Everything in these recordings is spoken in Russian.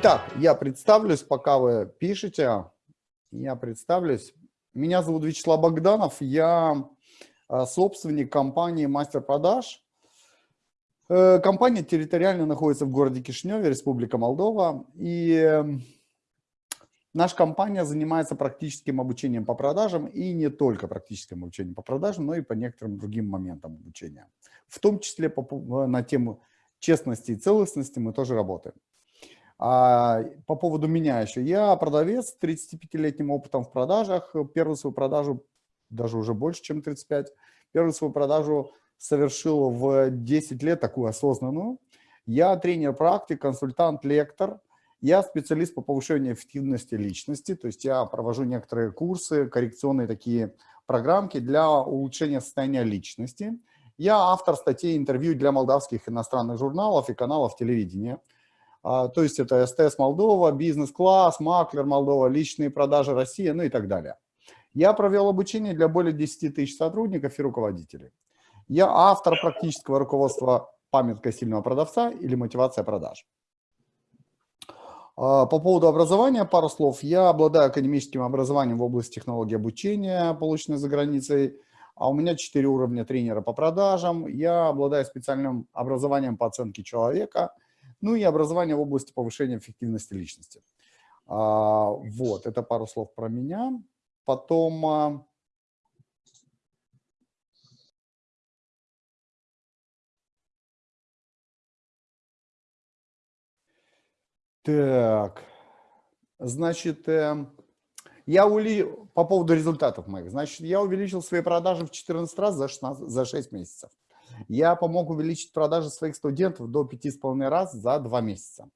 Итак, я представлюсь, пока вы пишете. Я представлюсь. Меня зовут Вячеслав Богданов. Я а, собственник компании «Мастер продаж». Э, компания территориально находится в городе Кишиневе, Республика Молдова. И эм, наша компания занимается практическим обучением по продажам и не только практическим обучением по продажам, но и по некоторым другим моментам обучения. В том числе по, на тему честности и целостности мы тоже работаем. А по поводу меня еще. Я продавец с 35-летним опытом в продажах. Первую свою продажу, даже уже больше, чем 35, первую свою продажу совершил в 10 лет, такую осознанную. Я тренер-практик, консультант, лектор. Я специалист по повышению эффективности личности, то есть я провожу некоторые курсы, коррекционные такие программки для улучшения состояния личности. Я автор статей, интервью для молдавских иностранных журналов и каналов телевидения. А, то есть это СТС Молдова, бизнес-класс, маклер Молдова, личные продажи Россия, ну и так далее. Я провел обучение для более 10 тысяч сотрудников и руководителей. Я автор практического руководства «Памятка сильного продавца» или «Мотивация продаж». А, по поводу образования пару слов. Я обладаю академическим образованием в области технологии обучения, полученной за границей. А у меня 4 уровня тренера по продажам. Я обладаю специальным образованием по оценке человека – ну и образование в области повышения эффективности личности. А, вот, это пару слов про меня. Потом... А, так, значит, э, я ули... по поводу результатов моих, значит, я увеличил свои продажи в 14 раз за, 16, за 6 месяцев. Я помог увеличить продажи своих студентов до 5,5 раз за 2 месяца.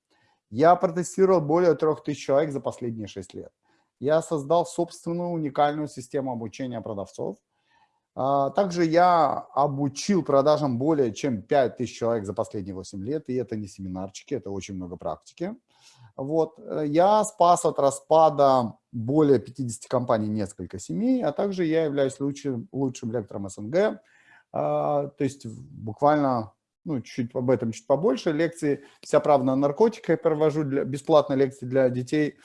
Я протестировал более 3000 человек за последние 6 лет. Я создал собственную уникальную систему обучения продавцов. А, также я обучил продажам более чем 5000 человек за последние 8 лет, и это не семинарчики, это очень много практики. Вот. Я спас от распада более 50 компаний несколько семей, а также я являюсь лучшим, лучшим лектором СНГ, то есть буквально, ну, чуть об этом чуть побольше. Лекции «Вся правда о наркотиках» я провожу, для, бесплатные лекции для детей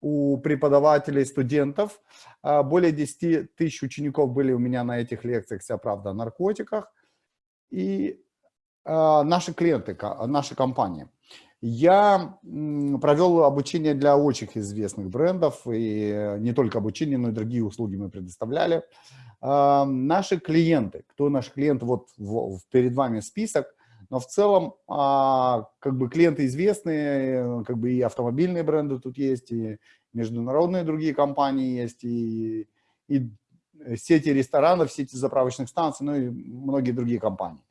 у преподавателей, студентов. А, более 10 тысяч учеников были у меня на этих лекциях «Вся правда о наркотиках». И а, наши клиенты, наши компании. Я провел обучение для очень известных брендов, и не только обучение, но и другие услуги мы предоставляли наши клиенты, кто наши клиенты, вот перед вами список, но в целом а, как бы клиенты известные, как бы и автомобильные бренды тут есть, и международные другие компании есть, и, и сети ресторанов, сети заправочных станций, ну и многие другие компании.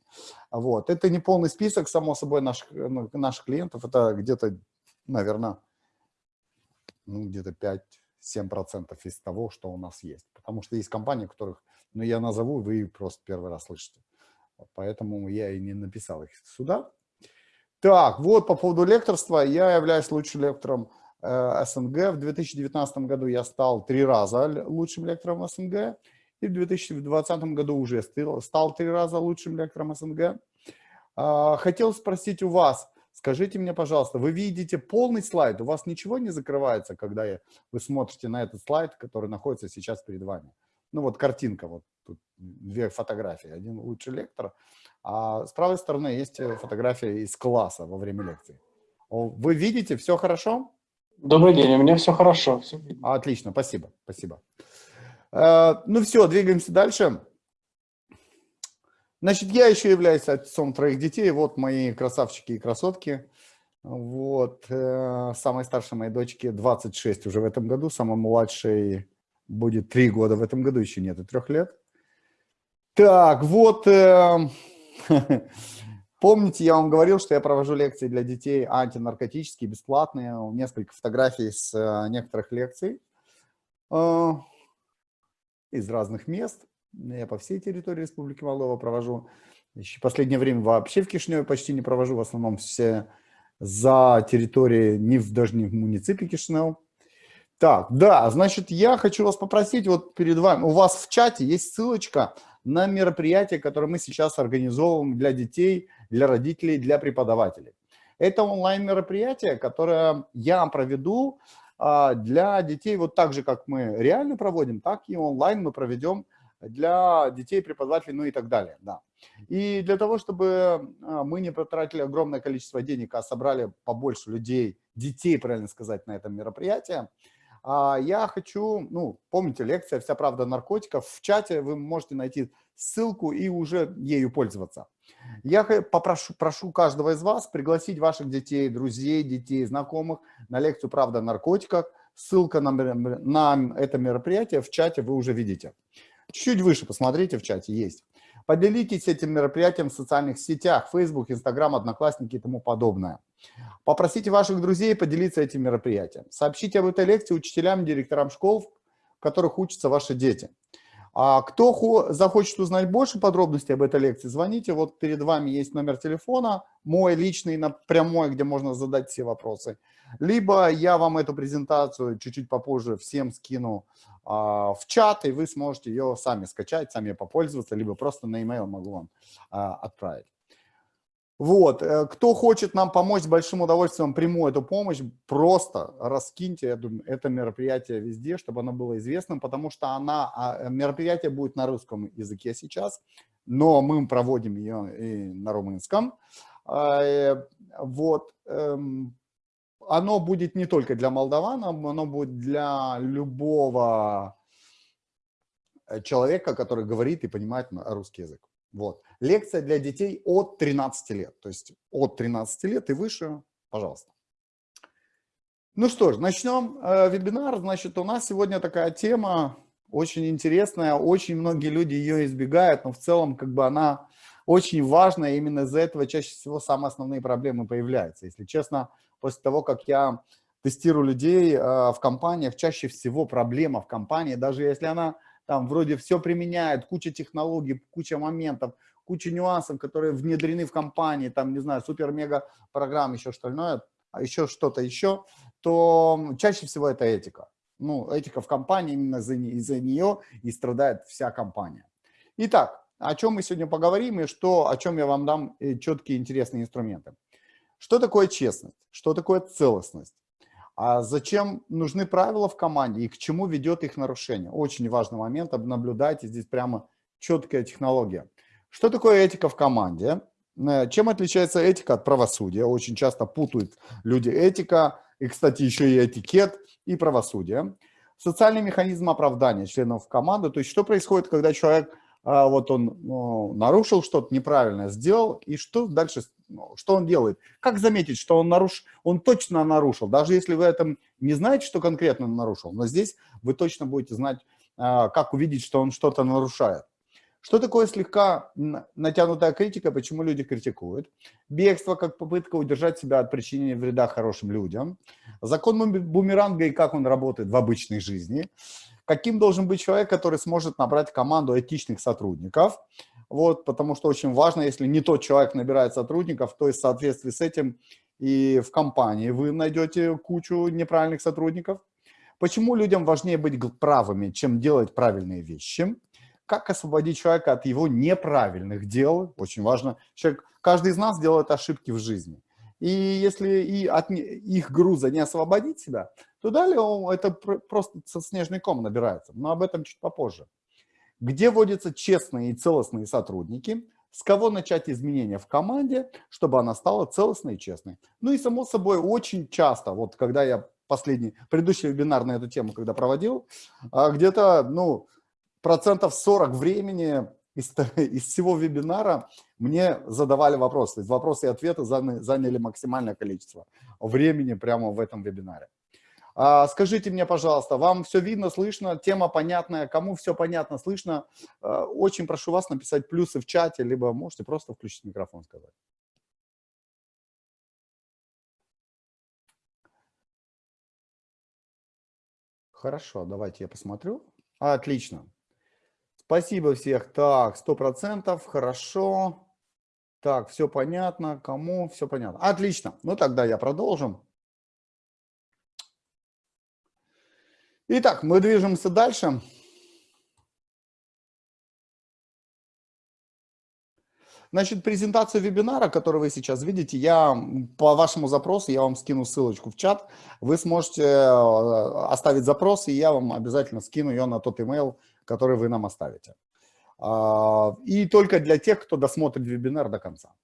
Вот. Это не полный список, само собой, наших, ну, наших клиентов, это где-то, наверное, ну, где-то 5 7% из того, что у нас есть. Потому что есть компании, которых, ну, я назову, вы просто первый раз слышите. Поэтому я и не написал их сюда. Так, вот по поводу лекторства. Я являюсь лучшим лектором э, СНГ. В 2019 году я стал три раза лучшим лектором СНГ. И в 2020 году уже стал три раза лучшим лектором СНГ. Э, хотел спросить у вас, Скажите мне, пожалуйста, вы видите полный слайд, у вас ничего не закрывается, когда вы смотрите на этот слайд, который находится сейчас перед вами? Ну вот картинка, вот тут две фотографии, один лучший лектор, а с правой стороны есть э, фотография из класса во время лекции. Вы видите, все хорошо? Добрый день, у меня все хорошо. Все Отлично, спасибо, спасибо. Э, ну все, двигаемся дальше. Значит, я еще являюсь отцом троих детей. Вот мои красавчики и красотки. Вот. Э, самой старшей моей дочке 26 уже в этом году. Самой младшей будет 3 года в этом году. Еще нет и 3 лет. Так, вот. Э, помните, я вам говорил, что я провожу лекции для детей антинаркотические, бесплатные. Несколько фотографий с э, некоторых лекций из разных мест. Я по всей территории Республики Молдова провожу. Еще последнее время вообще в Кишиневе почти не провожу, в основном все за территорией, не в, даже не в муниципе Кишинев. Так, да, значит, я хочу вас попросить, вот перед вами, у вас в чате есть ссылочка на мероприятие, которое мы сейчас организовываем для детей, для родителей, для преподавателей. Это онлайн-мероприятие, которое я проведу а, для детей, вот так же, как мы реально проводим, так и онлайн мы проведем для детей, преподавателей, ну и так далее. Да. И для того, чтобы а, мы не потратили огромное количество денег, а собрали побольше людей, детей, правильно сказать, на этом мероприятии, а, я хочу, ну, помните, лекция «Вся правда наркотиков». В чате вы можете найти ссылку и уже ею пользоваться. Я попрошу прошу каждого из вас пригласить ваших детей, друзей, детей, знакомых на лекцию «Правда о наркотиках». Ссылка на, на это мероприятие в чате вы уже видите. Чуть-чуть выше посмотрите, в чате есть. Поделитесь этим мероприятием в социальных сетях, Facebook, Instagram, Одноклассники и тому подобное. Попросите ваших друзей поделиться этим мероприятием. Сообщите об этой лекции учителям, директорам школ, в которых учатся ваши дети. А кто захочет узнать больше подробностей об этой лекции, звоните. Вот перед вами есть номер телефона, мой личный, прямой, где можно задать все вопросы. Либо я вам эту презентацию чуть-чуть попозже всем скину в чат, и вы сможете ее сами скачать, сами попользоваться, либо просто на e-mail могу вам а, отправить. Вот, э, кто хочет нам помочь, с большим удовольствием приму эту помощь, просто раскиньте это, это мероприятие везде, чтобы оно было известным, потому что она, а, мероприятие будет на русском языке сейчас, но мы проводим ее и на румынском. А, э, вот, эм, оно будет не только для молдаван, оно будет для любого э, человека, который говорит и понимает русский язык. Вот. Лекция для детей от 13 лет. То есть от 13 лет и выше, пожалуйста. Ну что ж, начнем э, вебинар. Значит, у нас сегодня такая тема очень интересная. Очень многие люди ее избегают, но в целом как бы она очень важная. Именно из-за этого чаще всего самые основные проблемы появляются. Если честно, после того, как я тестирую людей э, в компаниях, чаще всего проблема в компании, даже если она там вроде все применяет, куча технологий, куча моментов, куча нюансов, которые внедрены в компании, там, не знаю, супер-мега программ, еще а еще что-то еще, то чаще всего это этика. Ну, этика в компании, именно из-за из нее и страдает вся компания. Итак, о чем мы сегодня поговорим и что, о чем я вам дам э, четкие интересные инструменты. Что такое честность? Что такое целостность? А зачем нужны правила в команде и к чему ведет их нарушение? Очень важный момент, наблюдайте, здесь прямо четкая технология. Что такое этика в команде? Э, чем отличается этика от правосудия? Очень часто путают люди этика, и, кстати, еще и этикет, и правосудие. Социальный механизм оправдания членов команды, то есть что происходит, когда человек, а, вот он ну, нарушил что-то неправильно, сделал, и что дальше ну, что он делает? Как заметить, что он, наруш... он точно нарушил? Даже если вы этом не знаете, что конкретно нарушил, но здесь вы точно будете знать, а, как увидеть, что он что-то нарушает. Что такое слегка натянутая критика, почему люди критикуют? Бегство как попытка удержать себя от причинения вреда хорошим людям. Закон бумеранга и как он работает в обычной жизни. Каким должен быть человек, который сможет набрать команду этичных сотрудников. Вот, потому что очень важно, если не тот человек набирает сотрудников, то есть в соответствии с этим и в компании вы найдете кучу неправильных сотрудников. Почему людям важнее быть правыми, чем делать правильные вещи? Как освободить человека от его неправильных дел? Очень важно. Человек, каждый из нас делает ошибки в жизни. И если и от их груза не освободить себя, то далее это просто снежный ком набирается. Но об этом чуть попозже где водятся честные и целостные сотрудники, с кого начать изменения в команде, чтобы она стала целостной и честной. Ну и само собой очень часто, вот когда я последний, предыдущий вебинар на эту тему, когда проводил, а, где-то ну, процентов 40 времени из, из всего вебинара мне задавали вопросы. То есть вопросы и ответы заняли максимальное количество времени прямо в этом вебинаре. А, скажите мне, пожалуйста, вам все видно, слышно, тема понятная, кому все понятно, слышно? А, очень прошу вас написать плюсы в чате, либо можете просто включить микрофон сказать. Хорошо, давайте я посмотрю. Отлично. Спасибо всех. Так, сто процентов, хорошо. Так, все понятно, кому все понятно. Отлично. Ну тогда я продолжим. Итак, мы движемся дальше. Значит, презентацию вебинара, который вы сейчас видите, я по вашему запросу, я вам скину ссылочку в чат. Вы сможете э, оставить запрос, и я вам обязательно скину ее на тот email, который вы нам оставите. А, и только для тех, кто досмотрит вебинар до конца.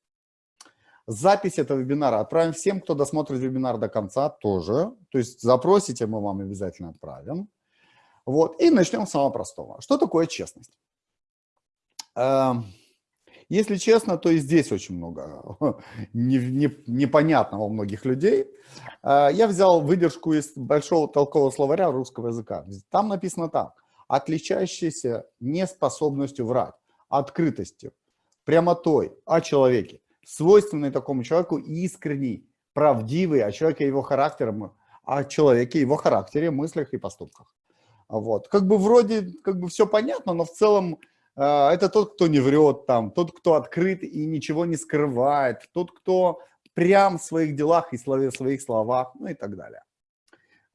Запись этого вебинара отправим всем, кто досмотрит вебинар до конца тоже. То есть запросите, мы вам обязательно отправим. Вот. И начнем с самого простого. Что такое честность? Эм, если честно, то и здесь очень много непонятного у многих людей. Э, я взял выдержку из большого толкового словаря русского языка. Там написано так. Отличающийся неспособностью врать, открытостью, прямотой о человеке, свойственный такому человеку искренний, правдивый о человеке, его характером, о человеке, его характере, мыслях и поступках. Вот. Как бы вроде как бы все понятно, но в целом э, это тот, кто не врет, там, тот, кто открыт и ничего не скрывает, тот, кто прям в своих делах и в своих словах, ну и так далее.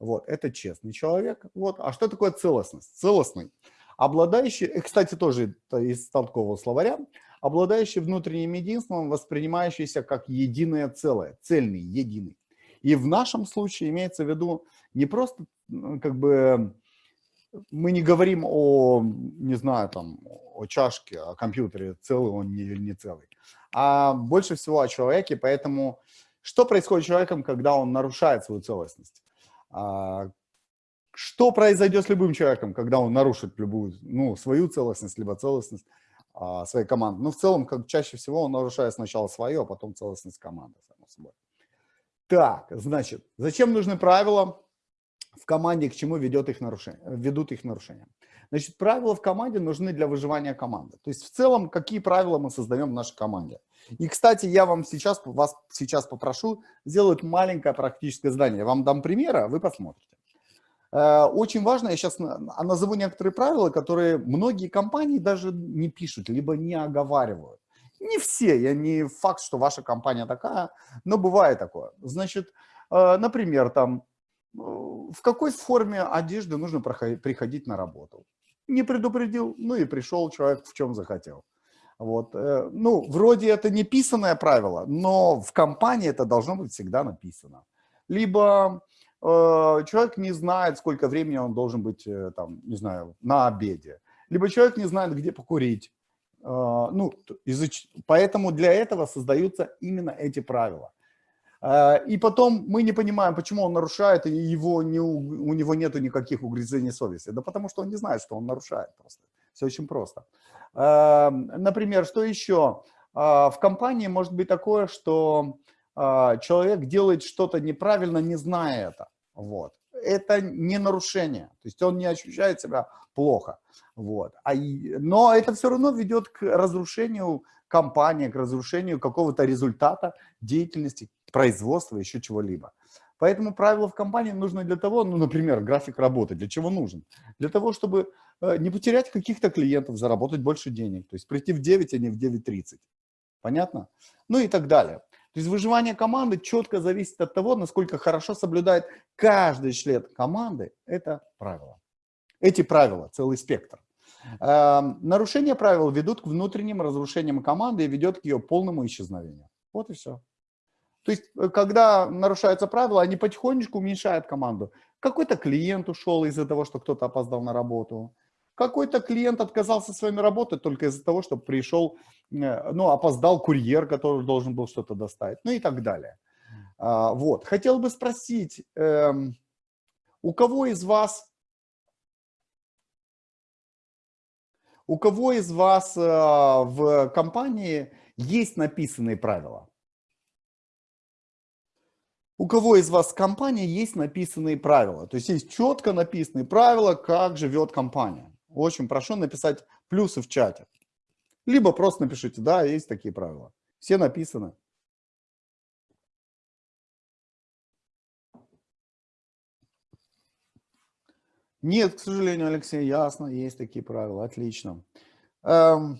Вот, это честный человек. Вот. А что такое целостность? Целостный. Обладающий, и, кстати, тоже из толкового словаря, обладающий внутренним единством, воспринимающийся как единое целое, цельный, единый. И в нашем случае имеется в виду не просто как бы мы не говорим о, не знаю, там, о чашке, о компьютере, целый он или не целый, а больше всего о человеке, поэтому что происходит с человеком, когда он нарушает свою целостность? А, что произойдет с любым человеком, когда он нарушит любую, ну, свою целостность, либо целостность своей команды? Ну, в целом, как чаще всего он нарушает сначала свое, а потом целостность команды, само собой. Так, значит, зачем нужны правила? в команде, к чему ведет их нарушение, ведут их нарушения. Значит, правила в команде нужны для выживания команды. То есть в целом, какие правила мы создаем в нашей команде. И, кстати, я вам сейчас, вас сейчас попрошу сделать маленькое практическое задание. Я вам дам примеры, а вы посмотрите. Э, очень важно, я сейчас назову некоторые правила, которые многие компании даже не пишут, либо не оговаривают. Не все, я не факт, что ваша компания такая, но бывает такое. Значит, э, например, там в какой форме одежды нужно приходить на работу. Не предупредил, ну и пришел человек в чем захотел. Вот. Э, ну, вроде это не писанное правило, но в компании это должно быть всегда написано. Либо э, человек не знает, сколько времени он должен быть, э, там, не знаю, на обеде. Либо человек не знает, где покурить. Э, ну, изуч... Поэтому для этого создаются именно эти правила. И потом мы не понимаем, почему он нарушает, и его не, у него нет никаких угрызений совести. Да потому что он не знает, что он нарушает просто. Все очень просто. Например, что еще? В компании может быть такое, что человек делает что-то неправильно, не зная это. Вот. Это не нарушение, то есть он не ощущает себя плохо. Вот. А, но это все равно ведет к разрушению компании, к разрушению какого-то результата деятельности, производства, еще чего-либо. Поэтому правила в компании нужны для того, ну, например, график работы, для чего нужен? Для того, чтобы э, не потерять каких-то клиентов, заработать больше денег, то есть прийти в 9, а не в 9.30. Понятно? Ну и так далее. То есть выживание команды четко зависит от того, насколько хорошо соблюдает каждый член команды это правило. Эти правила, целый спектр. Эм, нарушение правил ведут к внутренним разрушениям команды и ведет к ее полному исчезновению. Вот и все. То есть, э, когда нарушаются правила, они потихонечку уменьшают команду. Какой-то клиент ушел из-за того, что кто-то опоздал на работу. Какой-то клиент отказался с вами работать только из-за того, что пришел, э, ну, опоздал курьер, который должен был что-то доставить, ну и так далее. А, вот. Хотел бы спросить, эм, у кого из вас, у кого из вас э, в компании есть написанные правила? у кого из вас компания есть написанные правила. То есть есть четко написанные правила, как живет компания. Очень прошу написать плюсы в чате. Либо просто напишите, да, есть такие правила. Все написаны. Нет, к сожалению, Алексей, ясно, есть такие правила, отлично. Эм,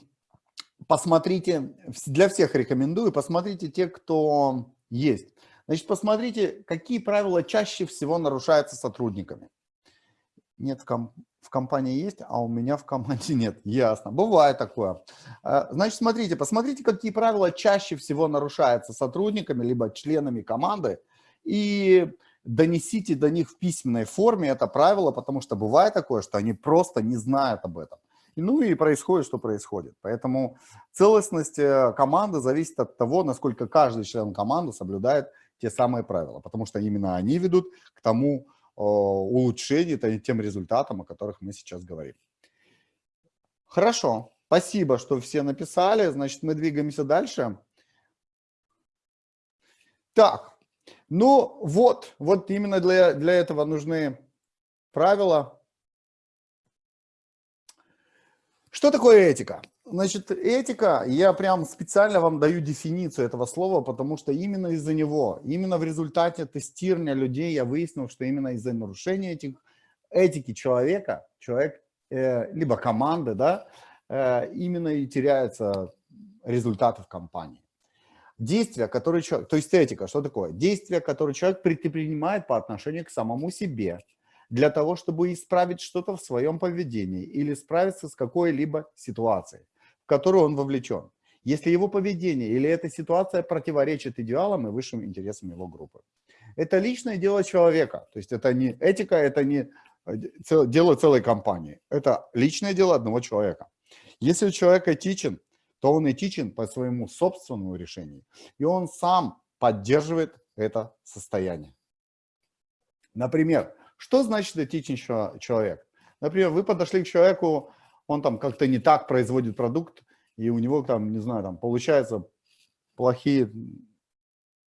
посмотрите, для всех рекомендую, посмотрите те, кто есть. Значит, посмотрите, какие правила чаще всего нарушаются сотрудниками. Нет, в, ком в компании есть, а у меня в команде нет. Ясно. Бывает такое. А, значит, смотрите, посмотрите, какие правила чаще всего нарушаются сотрудниками, либо членами команды, и донесите до них в письменной форме это правило, потому что бывает такое, что они просто не знают об этом. Ну и происходит, что происходит. Поэтому целостность э, команды зависит от того, насколько каждый член команды соблюдает те самые правила, потому что именно они ведут к тому улучшению, тем результатам, о которых мы сейчас говорим. Хорошо, спасибо, что все написали, значит, мы двигаемся дальше. Так, ну вот, вот именно для, для этого нужны правила. Что такое этика? Значит, этика, я прям специально вам даю дефиницию этого слова, потому что именно из-за него, именно в результате тестирования людей я выяснил, что именно из-за нарушения этих, этики человека, человек, э, либо команды, да, э, именно и теряются результаты в компании. Действия, которые человек, то есть этика, что такое? Действия, которые человек предпринимает по отношению к самому себе, для того, чтобы исправить что-то в своем поведении или справиться с какой-либо ситуацией в которую он вовлечен, если его поведение или эта ситуация противоречит идеалам и высшим интересам его группы. Это личное дело человека, то есть это не этика, это не э, дело целой компании, это личное дело одного человека. Если человек этичен, то он этичен по своему собственному решению, и он сам поддерживает это состояние. Например, что значит этичный человек? Например, вы подошли к человеку, он там как-то не так производит продукт, и у него там, не знаю, там получаются плохие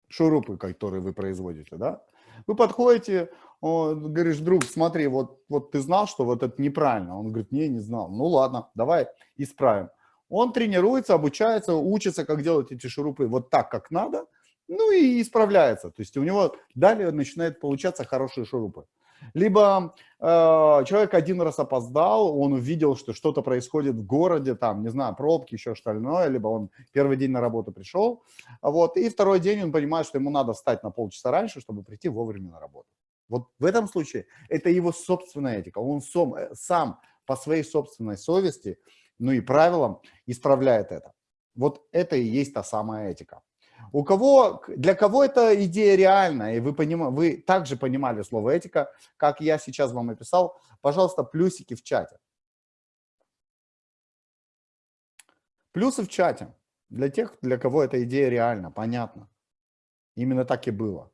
шурупы, которые вы производите, да? Вы подходите, он, говоришь, друг, смотри, вот, вот ты знал, что вот это неправильно? Он говорит, не, не знал. Ну ладно, давай исправим. Он тренируется, обучается, учится, как делать эти шурупы вот так, как надо, ну и исправляется. То есть у него далее начинает получаться хорошие шурупы. Либо э, человек один раз опоздал, он увидел, что что-то происходит в городе, там, не знаю, пробки, еще что остальное, либо он первый день на работу пришел, вот, и второй день он понимает, что ему надо встать на полчаса раньше, чтобы прийти вовремя на работу. Вот в этом случае это его собственная этика, он сам, э, сам по своей собственной совести, ну и правилам исправляет это. Вот это и есть та самая этика. У кого, для кого эта идея реальна, и вы, поним, вы также понимали слово этика, как я сейчас вам описал, пожалуйста, плюсики в чате. Плюсы в чате. Для тех, для кого эта идея реальна, понятно. Именно так и было.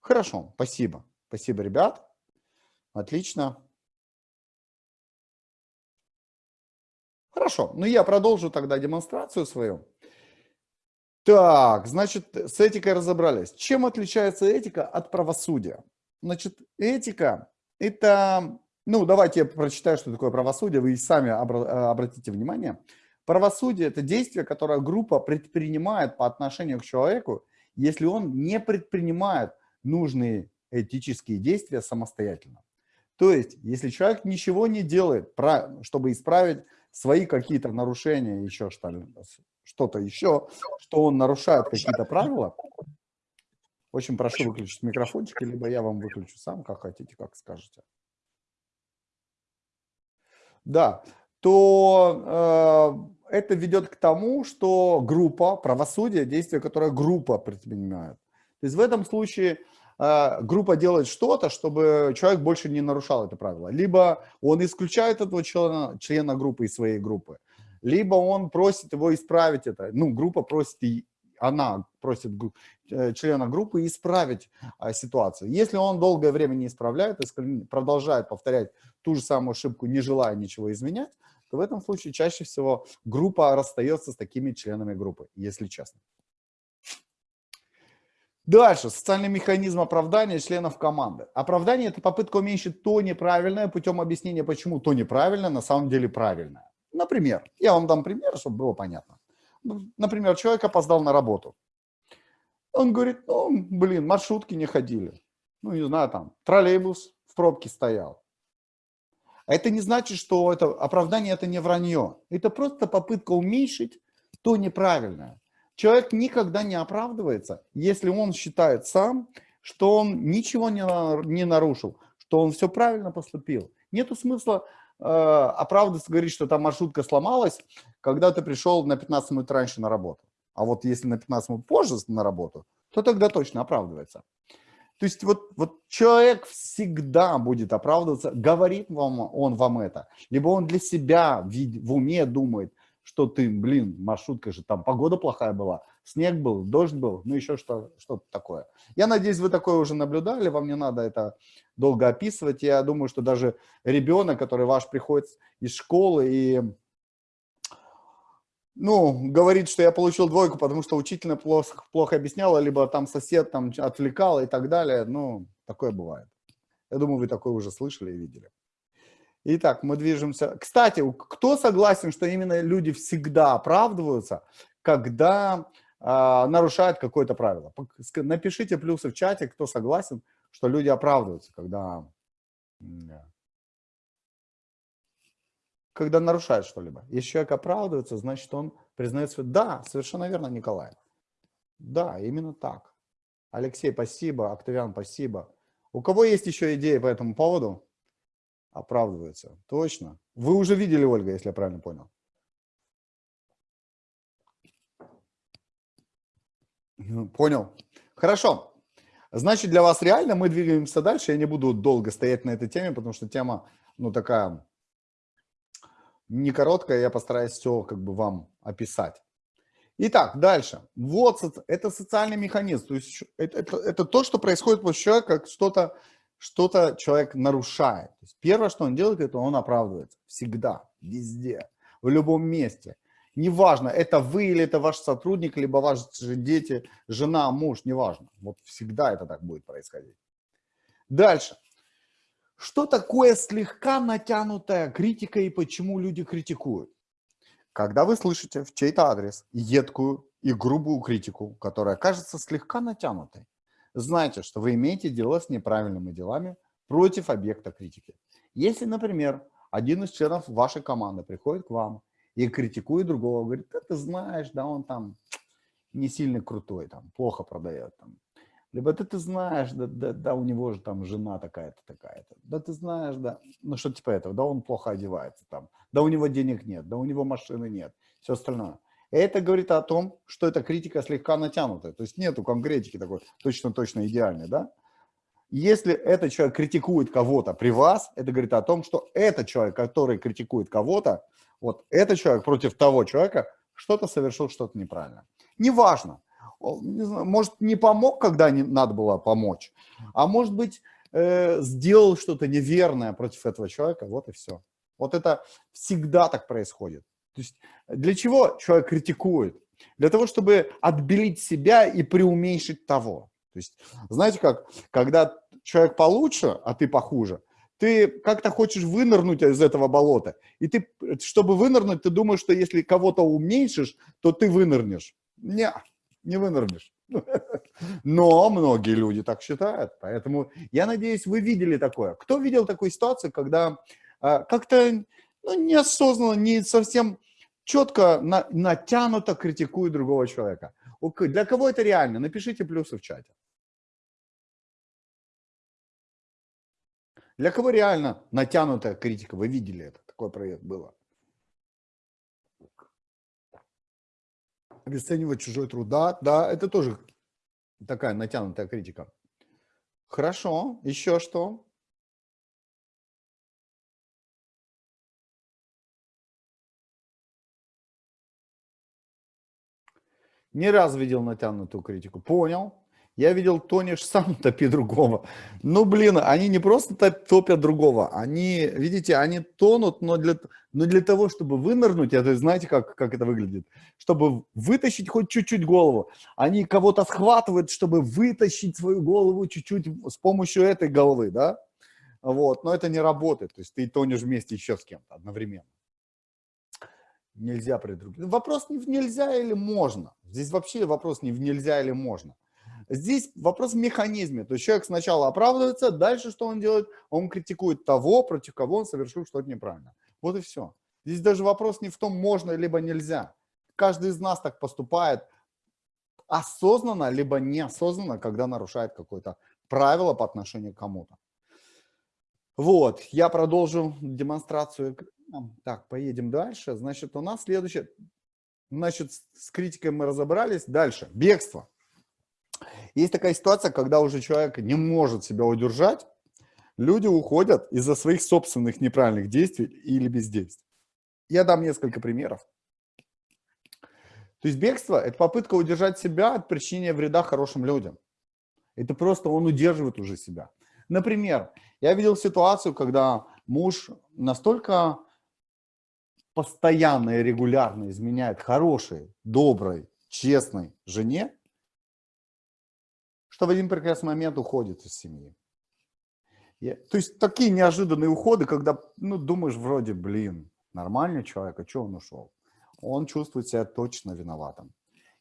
Хорошо, спасибо. Спасибо, ребят. Отлично. Хорошо, ну я продолжу тогда демонстрацию свою. Так, значит, с этикой разобрались. Чем отличается этика от правосудия? Значит, этика – это… Ну, давайте я прочитаю, что такое правосудие, вы сами обратите внимание. Правосудие – это действие, которое группа предпринимает по отношению к человеку, если он не предпринимает нужные этические действия самостоятельно. То есть, если человек ничего не делает, чтобы исправить свои какие-то нарушения, еще что-то еще, что он нарушает какие-то правила, очень прошу выключить микрофончики, либо я вам выключу сам, как хотите, как скажете. Да, то э, это ведет к тому, что группа, правосудие, действие, которое группа предпринимает. То есть в этом случае э, группа делает что-то, чтобы человек больше не нарушал это правило. Либо он исключает этого члена, члена группы из своей группы, либо он просит его исправить это, ну, группа просит, и она просит э, члена группы исправить а, ситуацию. Если он долгое время не исправляет, если продолжает повторять ту же самую ошибку, не желая ничего изменять, то в этом случае чаще всего группа расстается с такими членами группы, если честно. Дальше. Социальный механизм оправдания членов команды. Оправдание – это попытка уменьшить то неправильное путем объяснения, почему то неправильное на самом деле правильное. Например, я вам дам пример, чтобы было понятно. Например, человек опоздал на работу. Он говорит, ну, блин, маршрутки не ходили. Ну, не знаю, там, троллейбус в пробке стоял. А это не значит, что это оправдание, это не вранье. Это просто попытка уменьшить то неправильное. Человек никогда не оправдывается, если он считает сам, что он ничего не, не нарушил, что он все правильно поступил. Нету смысла оправдываться, говорить, что там маршрутка сломалась, когда ты пришел на 15 минут раньше на работу. А вот если на 15 минут позже на работу, то тогда точно оправдывается. То есть вот, вот человек всегда будет оправдываться, говорит вам он вам это, либо он для себя в уме думает, что ты, блин, маршрутка же, там погода плохая была, снег был, дождь был, ну еще что, что-то такое. Я надеюсь, вы такое уже наблюдали, вам не надо это долго описывать. Я думаю, что даже ребенок, который ваш приходит из школы и ну, говорит, что я получил двойку, потому что учитель плохо, плохо объясняла, либо там сосед там отвлекал и так далее. Ну, такое бывает. Я думаю, вы такое уже слышали и видели. Итак, мы движемся. Кстати, кто согласен, что именно люди всегда оправдываются, когда э, нарушают какое-то правило? Напишите плюсы в чате, кто согласен, что люди оправдываются, когда когда нарушает что-либо. Если человек оправдывается, значит, он признает свой... Да, совершенно верно, Николай. Да, именно так. Алексей, спасибо. Октавиан, спасибо. У кого есть еще идеи по этому поводу? Оправдывается. Точно. Вы уже видели, Ольга, если я правильно понял. Понял. Хорошо. Значит, для вас реально мы двигаемся дальше. Я не буду долго стоять на этой теме, потому что тема, ну, такая не короткая, я постараюсь все как бы вам описать. Итак, дальше. Вот это социальный механизм. То есть это, это, это то, что происходит после человека, как что-то что-то человек нарушает. То есть первое, что он делает, это он оправдывается. Всегда, везде, в любом месте. Неважно, это вы или это ваш сотрудник, либо ваши дети, жена, муж, неважно. Вот всегда это так будет происходить. Дальше. Что такое слегка натянутая критика и почему люди критикуют? Когда вы слышите в чей-то адрес едкую и грубую критику, которая кажется слегка натянутой, знайте, что вы имеете дело с неправильными делами против объекта критики. Если, например, один из членов вашей команды приходит к вам и критикует другого, говорит, да ты знаешь, да он там не сильно крутой, там плохо продает, там, либо ты, ты знаешь, да, да, да, у него же там жена такая-то, такая-то. Да ты знаешь, да, ну что типа этого, да он плохо одевается там, да у него денег нет, да у него машины нет, все остальное. Это говорит о том, что эта критика слегка натянутая, то есть нету конкретики такой точно-точно идеальной, да. Если этот человек критикует кого-то при вас, это говорит о том, что этот человек, который критикует кого-то, вот этот человек против того человека что-то совершил, что-то неправильно. Неважно, не знаю, может, не помог, когда не надо было помочь, а может быть, э, сделал что-то неверное против этого человека, вот и все. Вот это всегда так происходит. То есть для чего человек критикует? Для того, чтобы отбелить себя и преуменьшить того. То есть, знаете как, когда человек получше, а ты похуже, ты как-то хочешь вынырнуть из этого болота. И ты, чтобы вынырнуть, ты думаешь, что если кого-то уменьшишь, то ты вынырнешь. Не, не вынырнешь. Но многие люди так считают. Поэтому я надеюсь, вы видели такое. Кто видел такую ситуацию, когда а, как-то ну, неосознанно, не совсем четко, на, натянуто критикует другого человека? Для кого это реально? Напишите плюсы в чате. Для кого реально натянутая критика? Вы видели это? Такой проект было. обесценивать чужой труд. Да, да, это тоже такая натянутая критика. Хорошо, еще что? Не раз видел натянутую критику. Понял. Я видел, тонешь сам топи другого. Ну, блин, они не просто топят другого, они, видите, они тонут, но для, но для того, чтобы вынырнуть, это знаете, как, как это выглядит? Чтобы вытащить хоть чуть-чуть голову, они кого-то схватывают, чтобы вытащить свою голову чуть-чуть с помощью этой головы, да? Вот, но это не работает, то есть ты тонешь вместе еще с кем-то одновременно. Нельзя при других. Вопрос не в нельзя или можно. Здесь вообще вопрос не в нельзя или можно. Здесь вопрос в механизме. То есть человек сначала оправдывается, дальше что он делает? Он критикует того, против кого он совершил что-то неправильно. Вот и все. Здесь даже вопрос не в том, можно либо нельзя. Каждый из нас так поступает осознанно, либо неосознанно, когда нарушает какое-то правило по отношению к кому-то. Вот, я продолжу демонстрацию. Так, поедем дальше. Значит, у нас следующее. Значит, с- с критикой мы разобрались. Дальше. Бегство. Есть такая ситуация, когда уже человек не может себя удержать, люди уходят из-за своих собственных неправильных действий или бездействий. Я дам несколько примеров. То есть бегство – это попытка удержать себя от причинения вреда хорошим людям. Это просто он удерживает уже себя. Например, я видел ситуацию, когда муж настолько постоянно и регулярно изменяет хорошей, доброй, честной жене, что в один прекрасный момент уходит из семьи. Я- то есть такие неожиданные уходы, когда ну, думаешь вроде, блин, нормальный человек, а что он ушел? Он чувствует себя точно виноватым.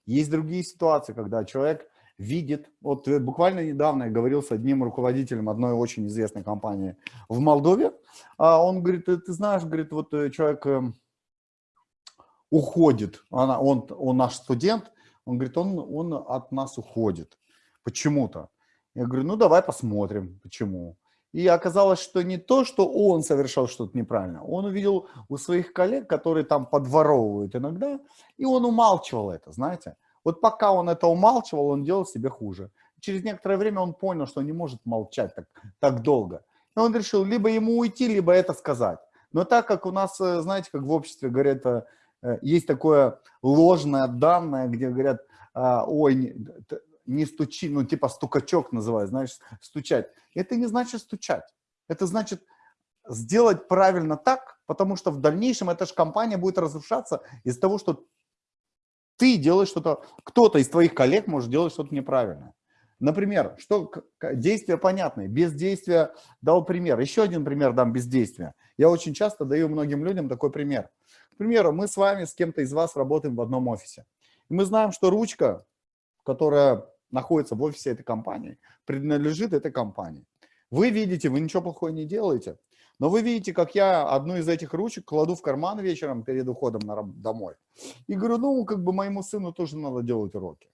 Есть другие ситуации, когда человек видит, вот э, буквально недавно я говорил с одним руководителем одной очень известной компании в Молдове, а он говорит, ты, ты знаешь, говорит, вот э, человек эм, уходит, она, он, он наш студент, он говорит, он, он от нас уходит почему-то. Я говорю, ну давай посмотрим, почему. И оказалось, что не то, что он совершал что-то неправильно, он увидел у своих коллег, которые там подворовывают иногда, и он умалчивал это, знаете. Вот пока он это умалчивал, он делал себе хуже. Через некоторое время он понял, что не может молчать так, так долго. И он решил либо ему уйти, либо это сказать. Но так как у нас, э, знаете, как в обществе говорят, э, э, есть такое ложное данное, где говорят, а, ой, не, стучи, ну типа стукачок называют, знаешь, стучать. Это не значит стучать. Это значит сделать правильно так, потому что в дальнейшем эта же компания будет разрушаться из-за того, что ты делаешь что-то, кто-то из твоих коллег может делать что-то неправильное. Например, что действия понятные, бездействие дал пример. Еще один пример дам бездействия. Я очень часто даю многим людям такой пример. К примеру, мы с вами, с кем-то из вас работаем в одном офисе. И мы знаем, что ручка, которая находится в офисе этой компании, принадлежит этой компании. Вы видите, вы ничего плохого не делаете, но вы видите, как я одну из этих ручек кладу в карман вечером перед уходом на домой. И говорю, ну, как бы моему сыну тоже надо делать уроки.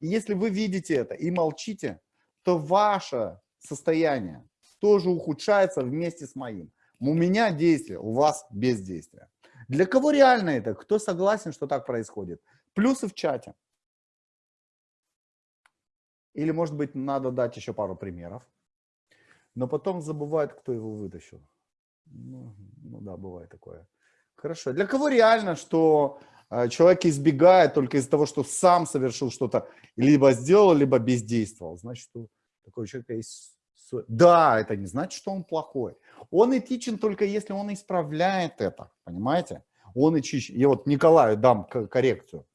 И если вы видите это и молчите, то ваше состояние тоже ухудшается вместе с моим. У меня действие, у вас бездействие. Для кого реально это? Кто согласен, что так происходит? Плюсы в чате. Или, может быть, надо дать еще пару примеров. Но потом забывают, кто его вытащил. Ну, ну да, бывает такое. Хорошо. Для кого реально, что э, человек избегает только из-за того, что сам совершил что-то, либо сделал, либо бездействовал? Значит, что такой человек есть... Да, это не значит, что он плохой. Он этичен только если он исправляет это, понимаете? Он этичен. Я вот Николаю дам коррекцию.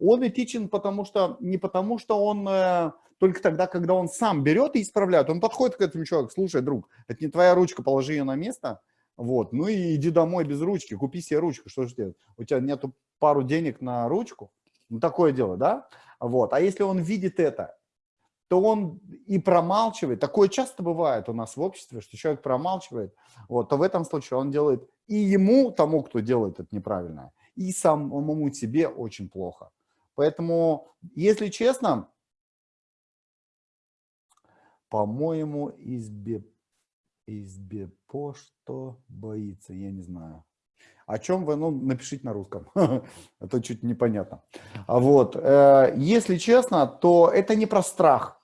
Он этичен потому что, не потому что он э, только тогда, когда он сам берет и исправляет. Он подходит к этому человеку, слушай, друг, это не твоя ручка, положи ее на место, вот, ну и иди домой без ручки, купи себе ручку, что же делать? У тебя нету пару денег на ручку? Ну, такое дело, да? Вот, а если он видит это, то он и промалчивает. Такое часто бывает у нас в обществе, что человек промалчивает, вот, то в этом случае он делает и ему, тому, кто делает это неправильно, и самому себе очень плохо. Поэтому, если честно, по-моему, избе, избепо что боится, я не знаю. О чем вы, ну, напишите на русском, а то чуть непонятно. А Вот, э, если честно, то это не про страх.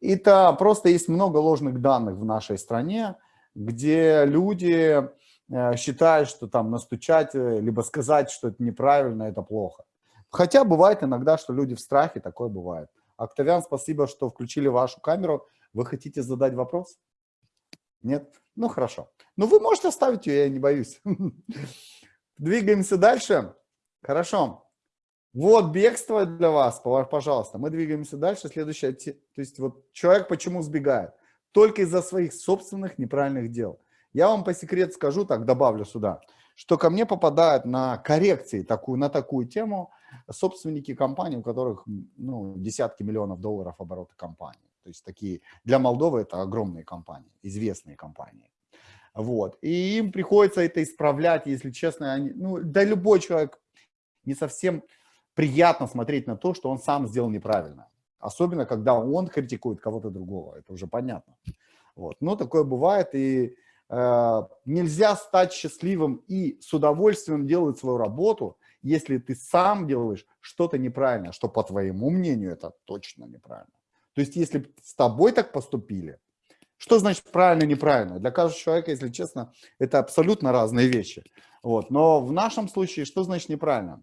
Это просто есть много ложных данных в нашей стране, где люди э, считают, что там настучать, э, либо сказать, что это неправильно, это плохо. Хотя бывает иногда, что люди в страхе, такое бывает. Октавиан, спасибо, что включили вашу камеру. Вы хотите задать вопрос? Нет? Ну, хорошо. Ну, вы можете оставить ее, я не боюсь. Двигаемся дальше. Хорошо. Вот бегство для вас, пожалуйста. Мы двигаемся дальше. Следующее, то есть вот человек почему сбегает? Только из-за своих собственных неправильных дел. Я вам по секрету скажу, так добавлю сюда, что ко мне попадают на коррекции такую, на такую тему собственники компаний, у которых ну, десятки миллионов долларов оборота компании. То есть такие, для Молдовы это огромные компании, известные компании. Вот. И им приходится это исправлять, если честно. Они, ну, да любой человек не совсем приятно смотреть на то, что он сам сделал неправильно. Особенно, когда он критикует кого-то другого. Это уже понятно. Вот. Но такое бывает. И э, нельзя стать счастливым и с удовольствием делать свою работу, если ты сам делаешь что-то неправильно, что по твоему мнению это точно неправильно. То есть если с тобой так поступили, что значит правильно, неправильно? Для каждого человека, если честно, это абсолютно разные вещи. Вот. Но в нашем случае, что значит неправильно?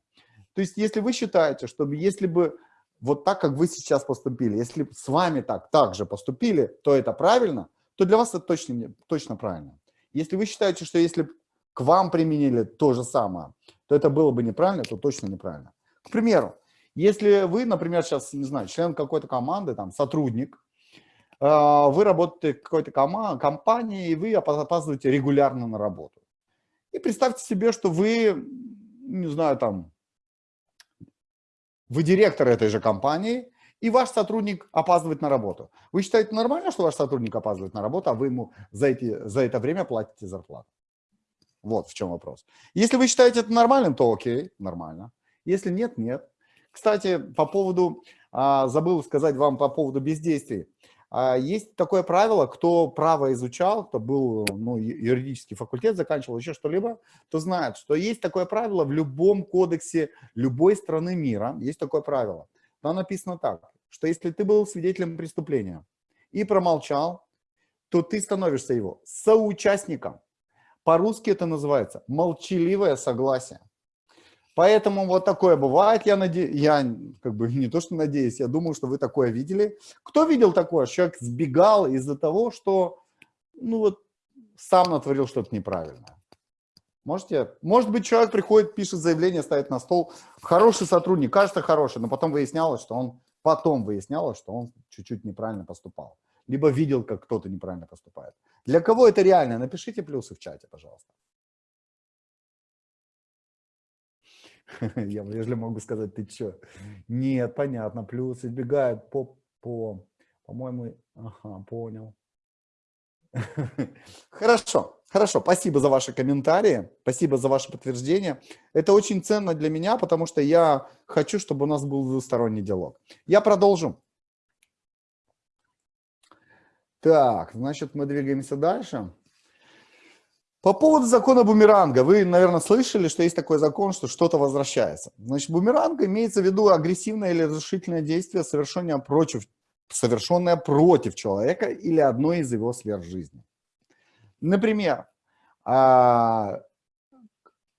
То есть если вы считаете, что если бы вот так, как вы сейчас поступили, если с вами так, так же поступили, то это правильно, то для вас это точно, точно правильно. Если вы считаете, что если к вам применили то же самое, то это было бы неправильно, то точно неправильно. К примеру, если вы, например, сейчас, не знаю, член какой-то команды, там, сотрудник, а, вы работаете в какой-то компании, и вы опаздываете регулярно на работу. И представьте себе, что вы, не знаю, там, вы директор этой же компании, и ваш сотрудник опаздывает на работу. Вы считаете нормально, что ваш сотрудник опаздывает на работу, а вы ему за, эти, за это время платите зарплату? Вот в чем вопрос. Если вы считаете это нормальным, то окей, нормально. Если нет, нет. Кстати, по поводу, а, забыл сказать вам по поводу бездействий. А, есть такое правило, кто право изучал, кто был, ну, юридический факультет заканчивал, еще что-либо, то знает, что есть такое правило в любом кодексе любой страны мира, есть такое правило. Там написано так, что если ты был свидетелем преступления и промолчал, то ты становишься его соучастником. По-русски это называется молчаливое согласие. Поэтому вот такое бывает, я, наде... я как бы не то что надеюсь, я думаю, что вы такое видели. Кто видел такое? Человек сбегал из-за того, что ну вот сам натворил что-то неправильное. Можете? Может быть, человек приходит, пишет заявление, ставит на стол. Хороший сотрудник, кажется хороший, но потом выяснялось, что он, потом выяснялось, что он чуть-чуть неправильно поступал. Либо видел, как кто-то неправильно поступает. Для кого это реально? Напишите плюсы в чате, пожалуйста. Я вряд ли могу сказать, ты что? Нет, понятно, плюс избегает по, по, по-моему, ага, понял. Хорошо, хорошо, спасибо за ваши комментарии, спасибо за ваше подтверждение. Это очень ценно для меня, потому что я хочу, чтобы у нас был двусторонний диалог. Я продолжу. Так, значит, мы двигаемся дальше. По поводу закона бумеранга. Вы, наверное, слышали, что есть такой закон, что что-то возвращается. Значит, бумеранг имеется в виду агрессивное или разрушительное действие, совершенное против, совершенное против человека или одной из его сфер жизни. Например, а,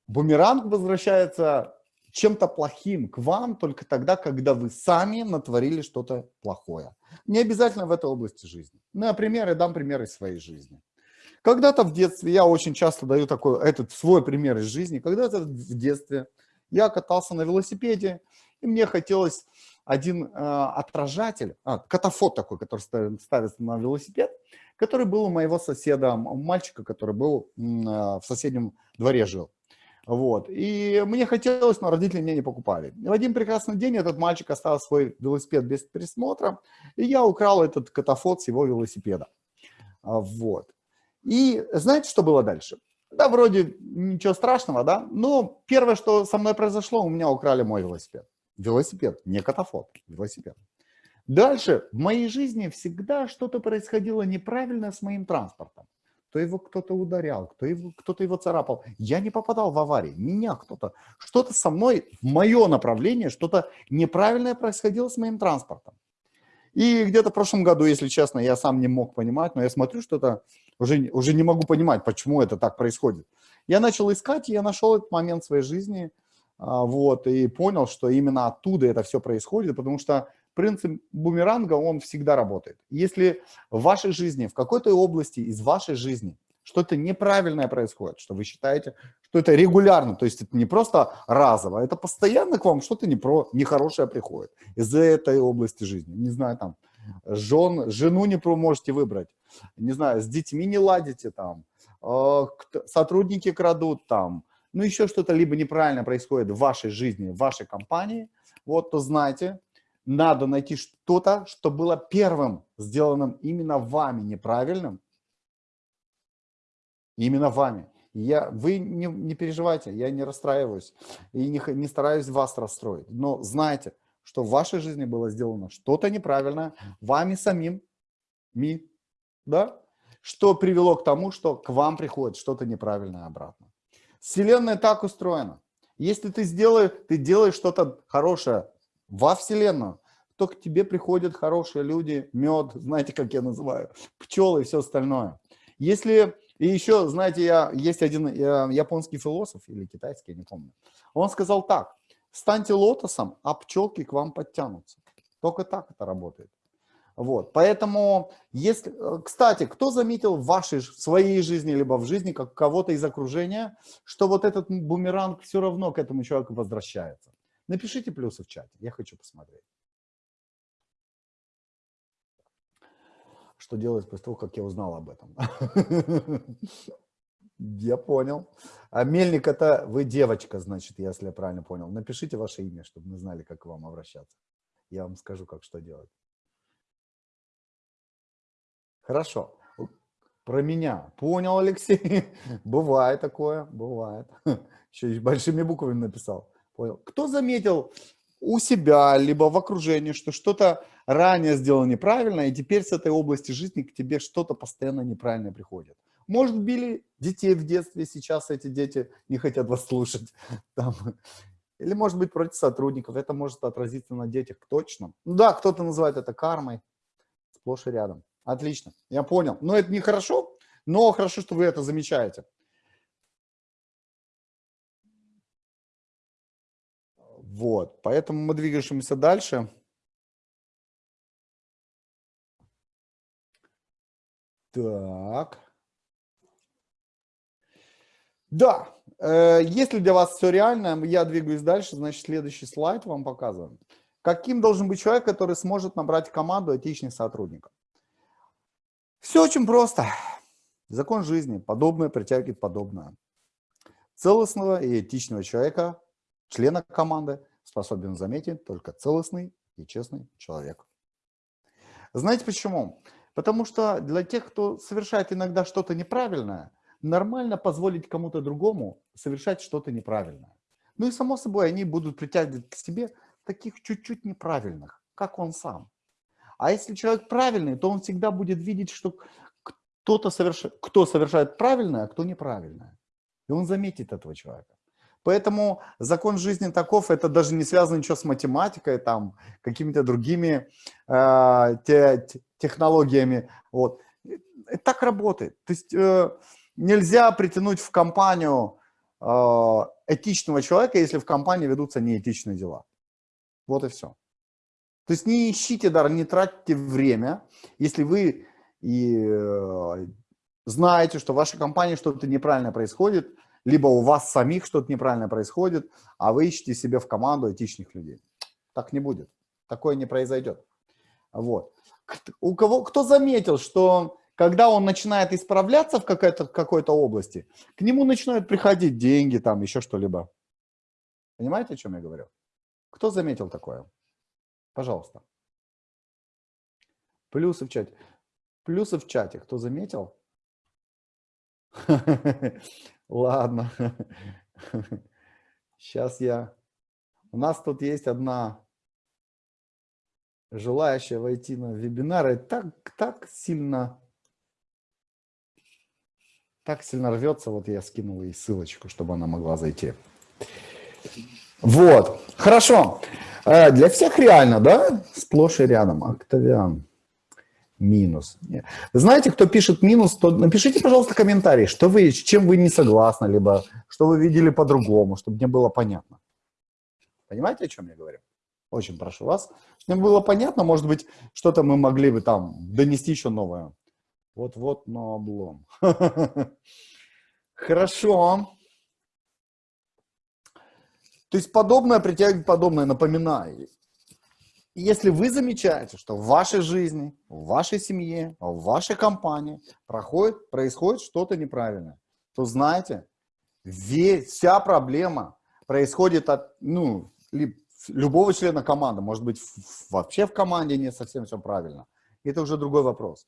бумеранг возвращается чем-то плохим к вам только тогда, когда вы сами натворили что-то плохое. Не обязательно в этой области жизни. Например, я дам пример из своей жизни. Когда-то в детстве, я очень часто даю такой, этот свой пример из жизни, когда-то в детстве я катался на велосипеде, и мне хотелось один э, отражатель, а, катафот такой, который ставится на велосипед, который был у моего соседа, мальчика, который был э, в соседнем дворе жил. Вот. И мне хотелось, но родители мне не покупали. И в один прекрасный день этот мальчик оставил свой велосипед без присмотра, и я украл этот катафот с его велосипеда. А, вот. И знаете, что было дальше? Да, вроде ничего страшного, да, но первое, что со мной произошло, у меня украли мой велосипед. Велосипед, не катафот, велосипед. Дальше в моей жизни всегда что-то происходило неправильно с моим транспортом. То его кто-то ударял, кто его, кто-то его царапал. Я не попадал в аварии, меня кто-то. Что-то со мной, в мое направление, что-то неправильное происходило с моим транспортом. И где-то в прошлом году, если честно, я сам не мог понимать, но я смотрю, что это уже, уже не могу понимать, почему это так происходит. Я начал искать, и я нашел этот момент в своей жизни, а, вот, и понял, что именно оттуда это все происходит, потому что принцип бумеранга, он всегда работает. Если в вашей жизни, в какой-то области из вашей жизни что-то неправильное происходит, что вы считаете, что это регулярно, то есть это не просто разово, это постоянно к вам что-то не про, нехорошее приходит из этой области жизни. Не знаю, там, жен, жену не можете выбрать, не знаю, с детьми не ладите там, э, сотрудники крадут там, ну еще что-то либо неправильно происходит в вашей жизни, в вашей компании, вот, то знайте, надо найти что-то, что было первым сделанным именно вами неправильным, именно вами. Я, вы не, не переживайте, я не расстраиваюсь и не, не стараюсь вас расстроить. Но знайте, что в вашей жизни было сделано что-то неправильное вами самим, ми, да? что привело к тому, что к вам приходит что-то неправильное обратно. Вселенная так устроена. Если ты, сделаешь, ты делаешь что-то хорошее во Вселенную, то к тебе приходят хорошие люди, мед, знаете, как я называю, пчелы и все остальное. Если, и еще, знаете, я, есть один я, японский философ, или китайский, я не помню, он сказал так, станьте лотосом, а пчелки к вам подтянутся. Только так это работает. Вот, поэтому, если, э, кстати, кто заметил в вашей, в своей жизни, либо в жизни как кого-то из окружения, что вот этот бумеранг все равно к этому человеку возвращается? Напишите плюсы в чате, я хочу посмотреть. Что делать после того, как я узнал об этом? Я понял. А Мельник это вы девочка, значит, если я правильно понял. Напишите ваше имя, чтобы мы знали, как к вам обращаться. Я вам скажу, как что делать. Хорошо. Про меня. Понял, Алексей? Бывает такое, бывает. Еще и большими буквами написал. Понял. Кто заметил у себя, либо в окружении, что что-то ранее сделал неправильно, и теперь с этой области жизни к тебе что-то постоянно неправильное приходит? Может, били детей в детстве, сейчас эти дети не хотят вас слушать. Там. Или, может быть, против сотрудников. Это может отразиться на детях, точно. Ну да, кто-то называет это кармой. Сплошь и рядом. Отлично, я понял. Но это не хорошо, но хорошо, что вы это замечаете. Вот, поэтому мы двигаемся дальше. Так. Да, э, если для вас все реально, я двигаюсь дальше, значит, следующий слайд вам показываем. Каким должен быть человек, который сможет набрать команду этичных сотрудников? Все очень просто. Закон жизни. Подобное притягивает подобное. Целостного и этичного человека, члена команды, способен заметить только целостный и честный человек. Знаете почему? Потому что для тех, кто совершает иногда что-то неправильное, нормально позволить кому-то другому совершать что-то неправильное. Ну и само собой они будут притягивать к себе таких чуть-чуть неправильных, как он сам. А если человек правильный, то он всегда будет видеть, что кто-то совершает, кто совершает правильное, а кто неправильное. И он заметит этого человека. Поэтому закон жизни таков, это даже не связано ничего с математикой, там, какими-то другими э, те, технологиями. Вот. Так работает. То есть э, нельзя притянуть в компанию э, этичного человека, если в компании ведутся неэтичные дела. Вот и все. То есть не ищите дар, не тратьте время, если вы и э, знаете, что в вашей компании что-то неправильно происходит, либо у вас самих что-то неправильно происходит, а вы ищете себе в команду этичных людей. Так не будет. Такое не произойдет. Вот. У кого, кто заметил, что когда он начинает исправляться в какой-то какой области, к нему начинают приходить деньги, там еще что-либо. Понимаете, о чем я говорю? Кто заметил такое? Пожалуйста. Плюсы в чате. Плюсы в чате. Кто заметил? Ладно. Сейчас я... У нас тут есть одна желающая войти на вебинар. И так, так сильно... Так сильно рвется. Вот я скинул ей ссылочку, чтобы она могла зайти. Вот. Хорошо. Э, для всех реально, да? Сплошь и рядом. Октавиан. Минус. Знаете, кто пишет минус, то напишите, пожалуйста, комментарий, что вы, с чем вы не согласны, либо что вы видели по-другому, чтобы мне было понятно. Понимаете, о чем я говорю? Очень прошу вас. Чтобы мне было понятно, может быть, что-то мы могли бы там донести еще новое. Вот-вот, но облом. Хорошо. То есть подобное притягивает подобное, напоминаю. Если вы замечаете, что в вашей жизни, в вашей семье, в вашей компании проходит, происходит что-то неправильное, то знаете, весь, вся проблема происходит от ну, любого члена команды. Может быть, вообще в команде не совсем все правильно. Это уже другой вопрос.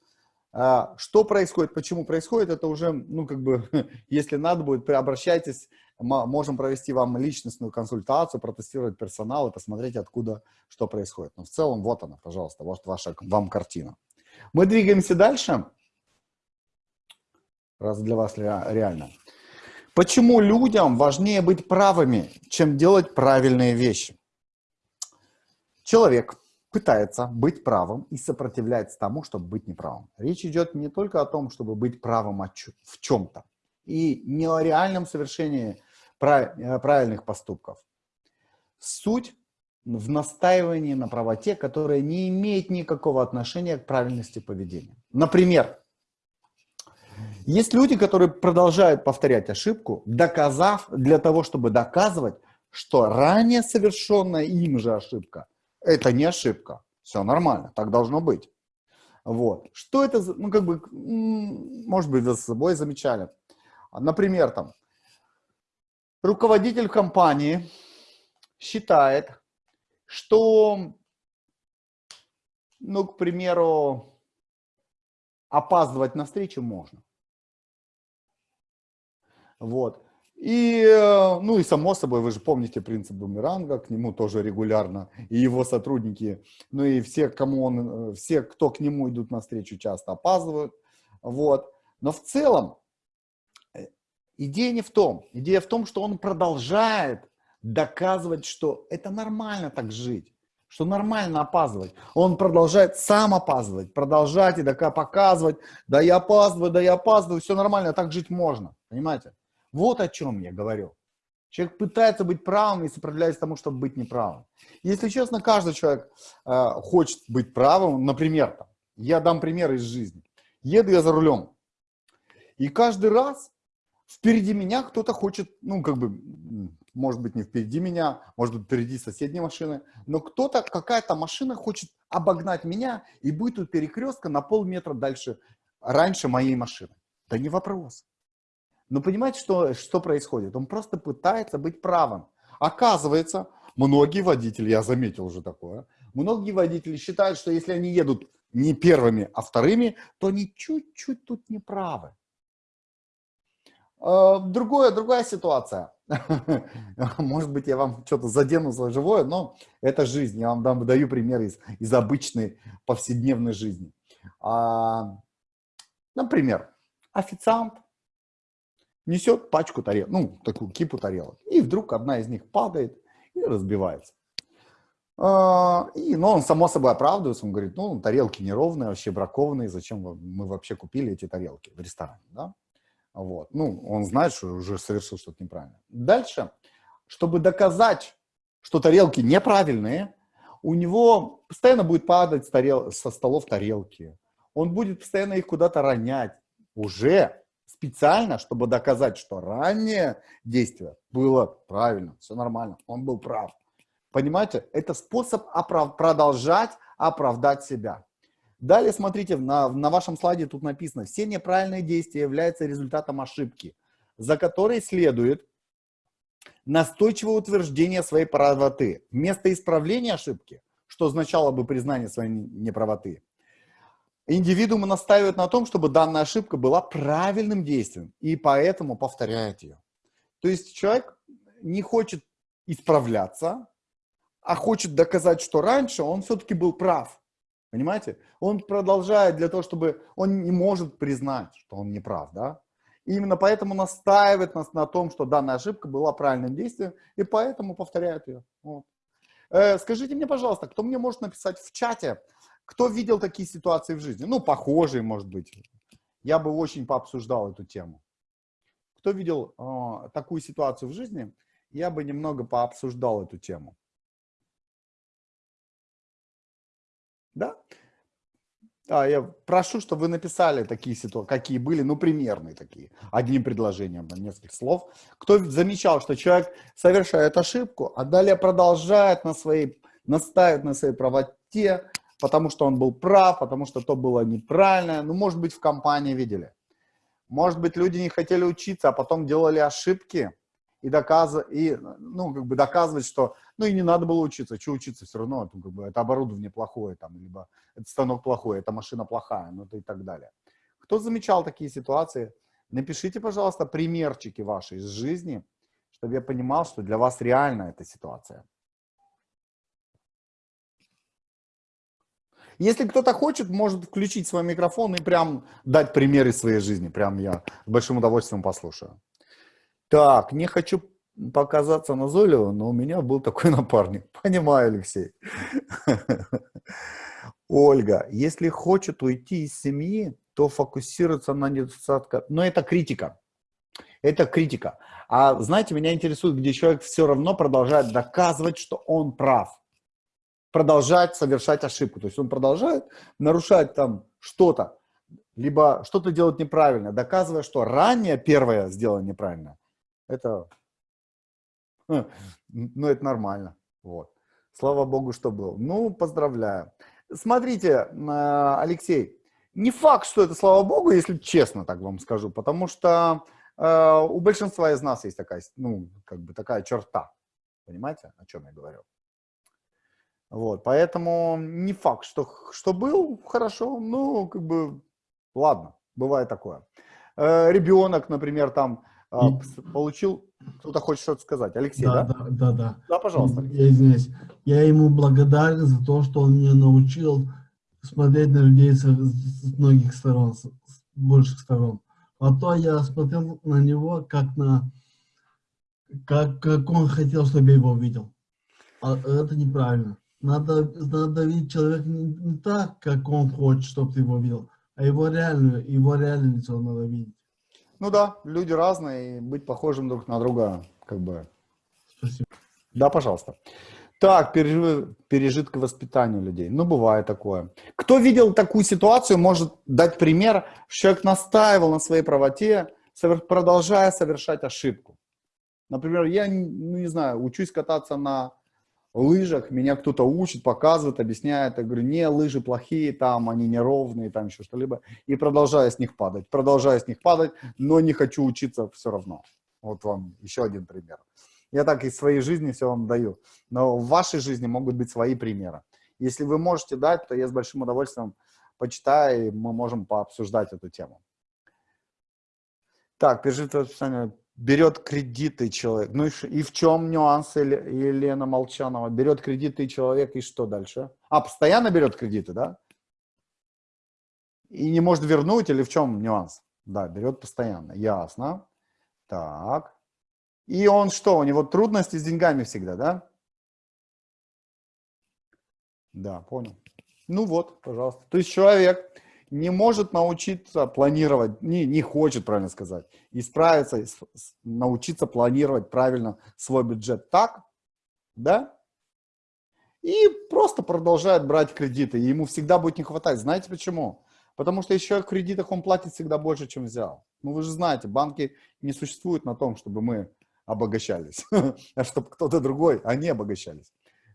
А, что происходит, почему происходит, это уже, ну, как бы, если надо будет, обращайтесь, можем провести вам личностную консультацию, протестировать персонал и посмотреть, откуда что происходит. Но в целом, вот она, пожалуйста, вот ваша вам картина. Мы двигаемся дальше. раз для вас ре- реально. Почему людям важнее быть правыми, чем делать правильные вещи? Человек пытается быть правым и сопротивляется тому, чтобы быть неправым. Речь идет не только о том, чтобы быть правым в чем-то, и не о реальном совершении э, правильных поступков. Суть в настаивании на правоте, которая не имеет никакого отношения к правильности поведения. Например, есть люди, которые продолжают повторять ошибку, доказав, для того, чтобы доказывать, что ранее совершенная им же ошибка – это не ошибка. Все нормально, так должно быть. Вот. Что это, за- ну, как бы, может быть, с собой замечали. Например, там, руководитель компании считает, что, ну, к примеру, опаздывать на встречу можно. Вот. И, э, ну и само собой, вы же помните принцип бумеранга, к нему тоже регулярно, и его сотрудники, ну и все, кому он, э, все, кто к нему идут навстречу, часто опаздывают. Вот. Но в целом э, идея не в том. Идея в том, что он продолжает доказывать, что это нормально так жить, что нормально опаздывать. Он продолжает сам опаздывать, продолжать и дока- показывать, да я опаздываю, да я опаздываю, все нормально, так жить можно, понимаете? Вот о чем я говорю. Человек пытается быть правым и сопротивляется тому, чтобы быть неправым. Если честно, каждый человек э, хочет быть правым. Например, там, я дам пример из жизни. Еду я за рулем, и каждый раз впереди меня кто-то хочет, ну, как бы, может быть, не впереди меня, может быть, впереди соседней машины, но кто-то, какая-то машина хочет обогнать меня и будет у перекрестка на полметра дальше, раньше моей машины. Да не вопрос. Но понимаете, что, что происходит? Он просто пытается быть правым. Оказывается, многие водители, я заметил уже такое, многие водители считают, что если они едут не первыми, а вторыми, то они чуть-чуть тут не правы. Э, Другое, другая ситуация. Может быть, я вам что-то задену за живое, но это жизнь. Я вам дам, даю пример из, из обычной повседневной жизни. А, Например, официант несет пачку тарелок, ну, такую кипу тарелок, и вдруг одна из них падает и разбивается. А, И, но он само собой оправдывается, он говорит, ну, тарелки неровные, вообще бракованные, зачем мы вообще купили эти тарелки в ресторане, да? Вот. Ну, он знает, что уже совершил что-то неправильно. Дальше, чтобы доказать, что тарелки неправильные, у него постоянно будет падать тарел- со столов тарелки. Он будет постоянно их куда-то ронять. Уже специально, чтобы доказать, что раннее действие было правильно, все нормально, он был прав. Понимаете, это способ оправ- продолжать оправдать себя. Далее, смотрите, на, на вашем слайде тут написано, все неправильные действия являются результатом ошибки, за которой следует настойчивое утверждение своей правоты. Вместо исправления ошибки, что означало бы признание своей не- неправоты, индивидуум настаивает на том, чтобы данная ошибка была правильным действием, и поэтому повторяет ее. То есть человек не хочет исправляться, а хочет доказать, что раньше он все-таки был прав. Понимаете? Он продолжает для того, чтобы он не может признать, что он не прав, да? Именно поэтому настаивает нас на том, что данная ошибка была правильным действием, и поэтому повторяет ее. Вот. Э, скажите мне, пожалуйста, кто мне может написать в чате, кто видел такие ситуации в жизни? Ну, похожие, может быть. Я бы очень пообсуждал эту тему. Кто видел э, такую ситуацию в жизни, я бы немного пообсуждал эту тему. Да? А, я прошу, чтобы вы написали такие ситуации, какие были, ну, примерные такие, одним предложением, на несколько слов. Кто замечал, что человек совершает ошибку, а далее продолжает на своей, настаивает на своей правоте, потому что он был прав, потому что то было неправильно. Ну, может быть, в компании видели. Может быть, люди не хотели учиться, а потом делали ошибки и, доказ... и ну, как бы доказывать, что ну и не надо было учиться. Что учиться все равно? Это, как бы, это оборудование плохое, там, либо это станок плохой, эта машина плохая, ну и так далее. Кто замечал такие ситуации? Напишите, пожалуйста, примерчики ваши из жизни, чтобы я понимал, что для вас реальна эта ситуация. Если кто-то хочет, может включить свой микрофон и прям дать примеры своей жизни. Прям я с большим удовольствием послушаю. Так, не хочу показаться назойливо, но у меня был такой напарник. Понимаю, Алексей. Ольга, если хочет уйти из семьи, то фокусироваться на недостатках. Но это критика. Это критика. А знаете, меня интересует, где человек все равно продолжает доказывать, что он прав. Продолжать совершать ошибку. То есть он продолжает нарушать там что-то, либо что-то делать неправильно, доказывая, что ранее первое сделано неправильно. Это, ну, это нормально. Вот. Слава Богу, что был. Ну, поздравляю. Смотрите, а, Алексей, не факт, что это слава Богу, если честно так вам скажу, потому что э, у большинства из нас есть такая, ну, как бы такая черта. Понимаете, о чем я говорю? Вот, поэтому не факт, что, что был, хорошо, ну, как бы, ладно, бывает такое. Э, ребенок, например, там э, получил, кто-то хочет что-то сказать. Алексей, да? Да, да, да. Да, да пожалуйста. Я извиняюсь. Я ему благодарен за то, что он меня научил смотреть на людей с, с многих сторон, с, с больших сторон. А то я смотрел на него как на как, как он хотел, чтобы я его видел. А это неправильно. Надо, надо видеть человека не, не так, как он хочет, чтобы ты его видел, а его реальную, его реальное лицо надо видеть. Ну да, люди разные, и быть похожим друг на друга, как бы. Спасибо. Да, пожалуйста. Так, пережитки пережитка воспитания людей. Ну, бывает такое. Кто видел такую ситуацию, может дать пример, что человек настаивал на своей правоте, продолжая совершать ошибку. Например, я, ну, не знаю, учусь кататься на лыжах, меня кто-то учит, показывает, объясняет, я говорю, не, лыжи плохие, там они неровные, там еще что-либо, и продолжаю с них падать, продолжаю с них падать, но не хочу учиться все равно. Вот вам еще один пример. Я так из своей жизни все вам даю. Но в вашей жизни могут быть свои примеры. Если вы можете дать, то я с большим удовольствием почитаю, и мы можем пообсуждать эту тему. Так, пережитое описание. Берет кредиты человек. Ну и, и в чем нюанс Елена Молчанова? Берет кредиты человек, и что дальше? А, постоянно берет кредиты, да? И не может вернуть, или в чем нюанс? Да, берет постоянно. Ясно. Так. И он что, у него трудности с деньгами всегда, да? Да, понял. Ну вот, пожалуйста. То есть человек не может научиться планировать, не, не хочет, правильно сказать, исправиться, научиться планировать правильно свой бюджет так, да? И просто продолжает брать кредиты, и ему всегда будет не хватать. Знаете почему? Потому что еще в кредитах он платит всегда больше, чем взял. Ну вы же знаете, банки не существуют на том, чтобы мы обогащались, а чтобы кто-то другой, они обогащались.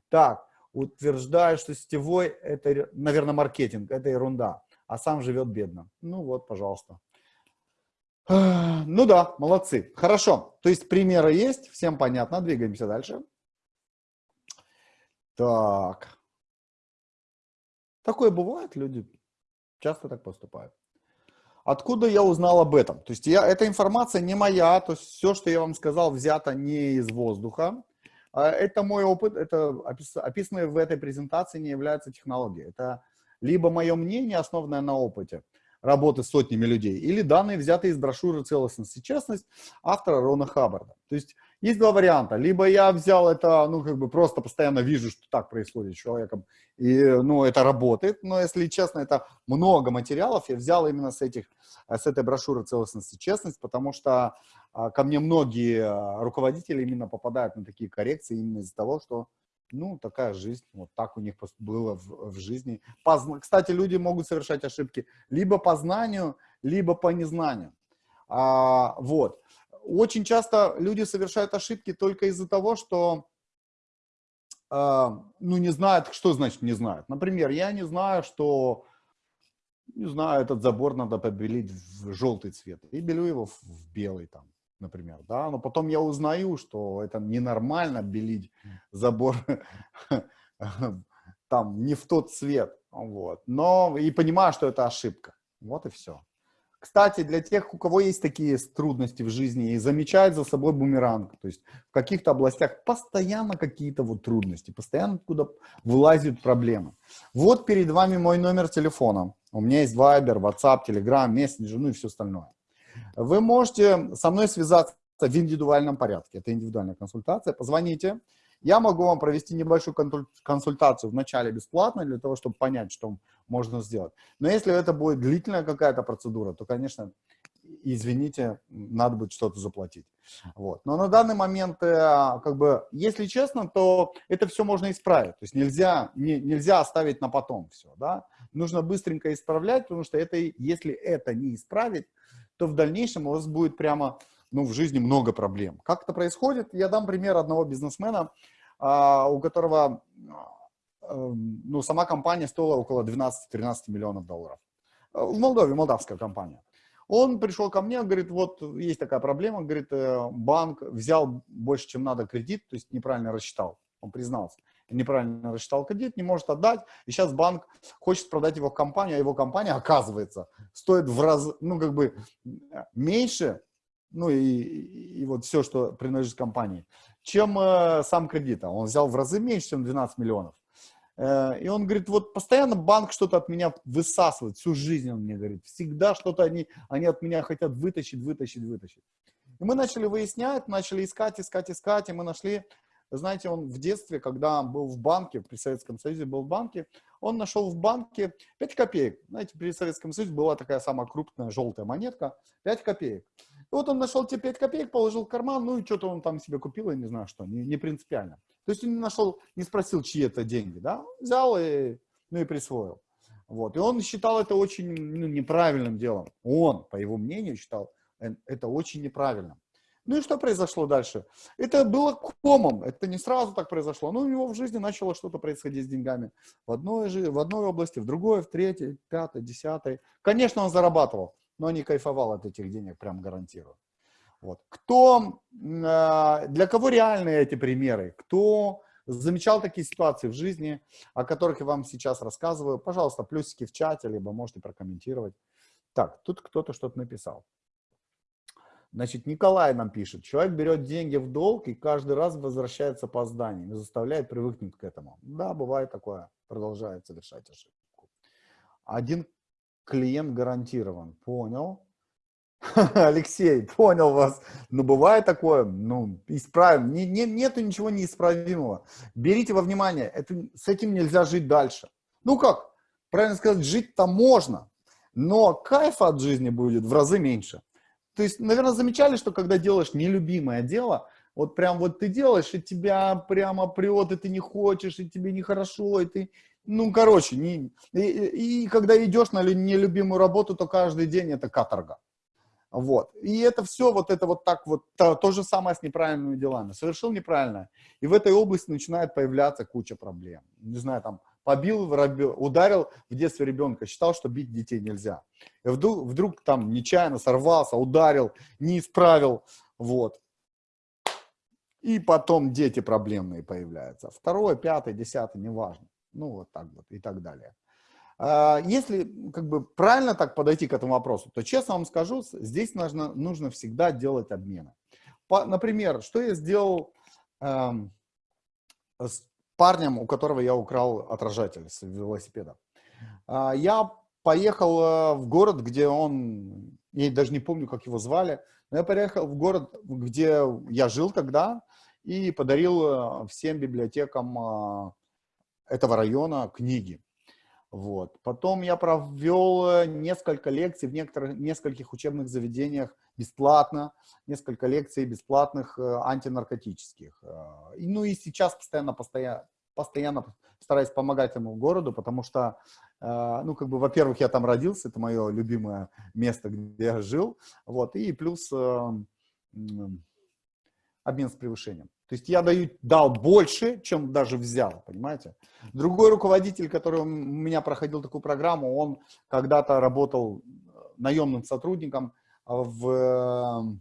Так, утверждаю, что сетевой, это, наверное, маркетинг, это ерунда, а сам живет бедно. Ну вот, пожалуйста. Ну да, молодцы. Хорошо, то есть примеры есть, всем понятно, двигаемся дальше. Так. Такое бывает, люди часто так поступают. Откуда я узнал об этом? То есть я, эта информация не моя, то есть все, что я вам сказал, взято не из воздуха. А это мой опыт, это описанное в этой презентации не является технологией. Это либо мое мнение, основанное на опыте работы с сотнями людей, или данные, взятые из брошюры «Целостность и честность» автора Рона Хаббарда. То есть есть два варианта. Либо я взял это, ну, как бы просто постоянно вижу, что так происходит с человеком, и, ну, это работает. Но, если честно, это много материалов. Я взял именно с этих, с этой брошюры «Целостность и честность», потому что а, ко мне многие а, руководители именно попадают на такие коррекции именно из-за того, что, ну, такая жизнь, вот так у них было в, в жизни. Позна... Кстати, люди могут совершать ошибки либо по знанию, либо по незнанию. А, вот очень часто люди совершают ошибки только из-за того, что э, ну, не знают, что значит не знают. Например, я не знаю, что, не знаю, этот забор надо побелить в желтый цвет, и белю его в белый там, например, да, но потом я узнаю, что это ненормально белить забор там не в тот цвет, вот, но и понимаю, что это ошибка, вот и все. Кстати, для тех, у кого есть такие трудности в жизни и замечают за собой бумеранг, то есть в каких-то областях постоянно какие-то вот трудности, постоянно откуда вылазят проблемы. Вот перед вами мой номер телефона. У меня есть Viber, WhatsApp, Telegram, Messenger, ну и все остальное. Вы можете со мной связаться в индивидуальном порядке. Это индивидуальная консультация. Позвоните. Я могу вам провести небольшую консультацию вначале бесплатно, для того, чтобы понять, что можно сделать. Но если это будет длительная какая-то процедура, то, конечно, извините, надо будет что-то заплатить. Вот. Но на данный момент, э, как бы, если честно, то это все можно исправить. То есть нельзя, не, нельзя оставить на потом все. Да? Нужно быстренько исправлять, потому что это, если это не исправить, то в дальнейшем у вас будет прямо ну, в жизни много проблем. Как это происходит? Я дам пример одного бизнесмена, а, у которого эм, ну, сама компания стоила около 12-13 миллионов долларов. Э, в Молдове, молдавская компания. Он пришел ко мне, говорит, вот есть такая проблема, говорит, э, банк взял больше, чем надо кредит, то есть неправильно рассчитал, он признался. Неправильно рассчитал кредит, не может отдать, и сейчас банк хочет продать его компанию, а его компания, оказывается, стоит в раз, ну, как бы меньше, ну и, и вот все, что принадлежит компании, чем э, сам кредит. А он взял в разы меньше, чем 12 миллионов. Э, и он говорит, вот постоянно банк что-то от меня высасывает, всю жизнь он мне говорит, всегда что-то они, они от меня хотят вытащить, вытащить, вытащить. И мы начали выяснять, начали искать, искать, искать, и мы нашли, знаете, он в детстве, когда был в банке, при Советском Союзе был в банке, он нашел в банке 5 копеек. Знаете, при Советском Союзе была такая самая крупная желтая монетка, 5 копеек. И вот он нашел те 5 копеек, положил в карман, ну и что-то он там себе купил, я не знаю что, не, не принципиально. То есть он не нашел, не спросил, чьи это деньги, да, взял и, ну и присвоил. Вот. И он считал это очень ну, неправильным делом. Он, по его мнению, считал э, это очень неправильным. Ну и что произошло дальше? Это было комом, это не сразу так произошло. Ну, у него в жизни начало что-то происходить с деньгами. В одной, в одной области, в другой, в третьей, пятой, десятой. Конечно, он зарабатывал но не кайфовал от этих денег, прям гарантирую. Вот. Кто, а, для кого реальны эти примеры? Кто замечал такие ситуации в жизни, о которых я вам сейчас рассказываю? Пожалуйста, плюсики в чате, либо можете прокомментировать. Так, тут кто-то что-то написал. Значит, Николай нам пишет, человек берет деньги в долг и каждый раз возвращается по зданию и заставляет привыкнуть к этому. Да, бывает такое, продолжает совершать ошибку. Один клиент гарантирован. Понял. Алексей, понял вас. Но бывает такое, ну, исправим. Не, не, нету ничего неисправимого. Берите во внимание, это, с этим нельзя жить дальше. Ну как, правильно сказать, жить-то можно, но кайфа от жизни будет в разы меньше. То есть, наверное, замечали, что когда делаешь нелюбимое дело, вот прям вот ты делаешь, и тебя прямо прет, и ты не хочешь, и тебе нехорошо, и ты ну, короче, не, и, и когда идешь на нелюбимую работу, то каждый день это каторга. Вот. И это все вот это вот так вот, то, то же самое с неправильными делами. Совершил неправильно. И в этой области начинает появляться куча проблем. Не знаю, там, побил, ударил в детстве ребенка, считал, что бить детей нельзя. И вдруг, вдруг там нечаянно сорвался, ударил, не исправил, вот. И потом дети проблемные появляются. Второе, пятое, десятое, неважно ну вот так вот и так далее. А, если как бы правильно так подойти к этому вопросу, то честно вам скажу, здесь нужно, нужно всегда делать обмены. По, например, что я сделал э, с парнем, у которого я украл отражатель с велосипеда. Э, я поехал э, в город, где он, я даже не помню, как его звали, но я поехал в город, где я жил тогда, и подарил э, всем библиотекам э, этого района книги. Вот. Потом я провел несколько лекций в некоторых, нескольких учебных заведениях бесплатно, несколько лекций бесплатных э, антинаркотических. Э, ну и сейчас постоянно, постоянно, постоянно стараюсь помогать этому городу, потому что, ну как бы, во-первых, я там родился, это мое любимое место, где я жил, вот, и плюс обмен с превышением. То есть я даю, дал больше, чем даже взял, понимаете? Другой руководитель, который у меня проходил такую программу, он когда-то работал э, наемным сотрудником в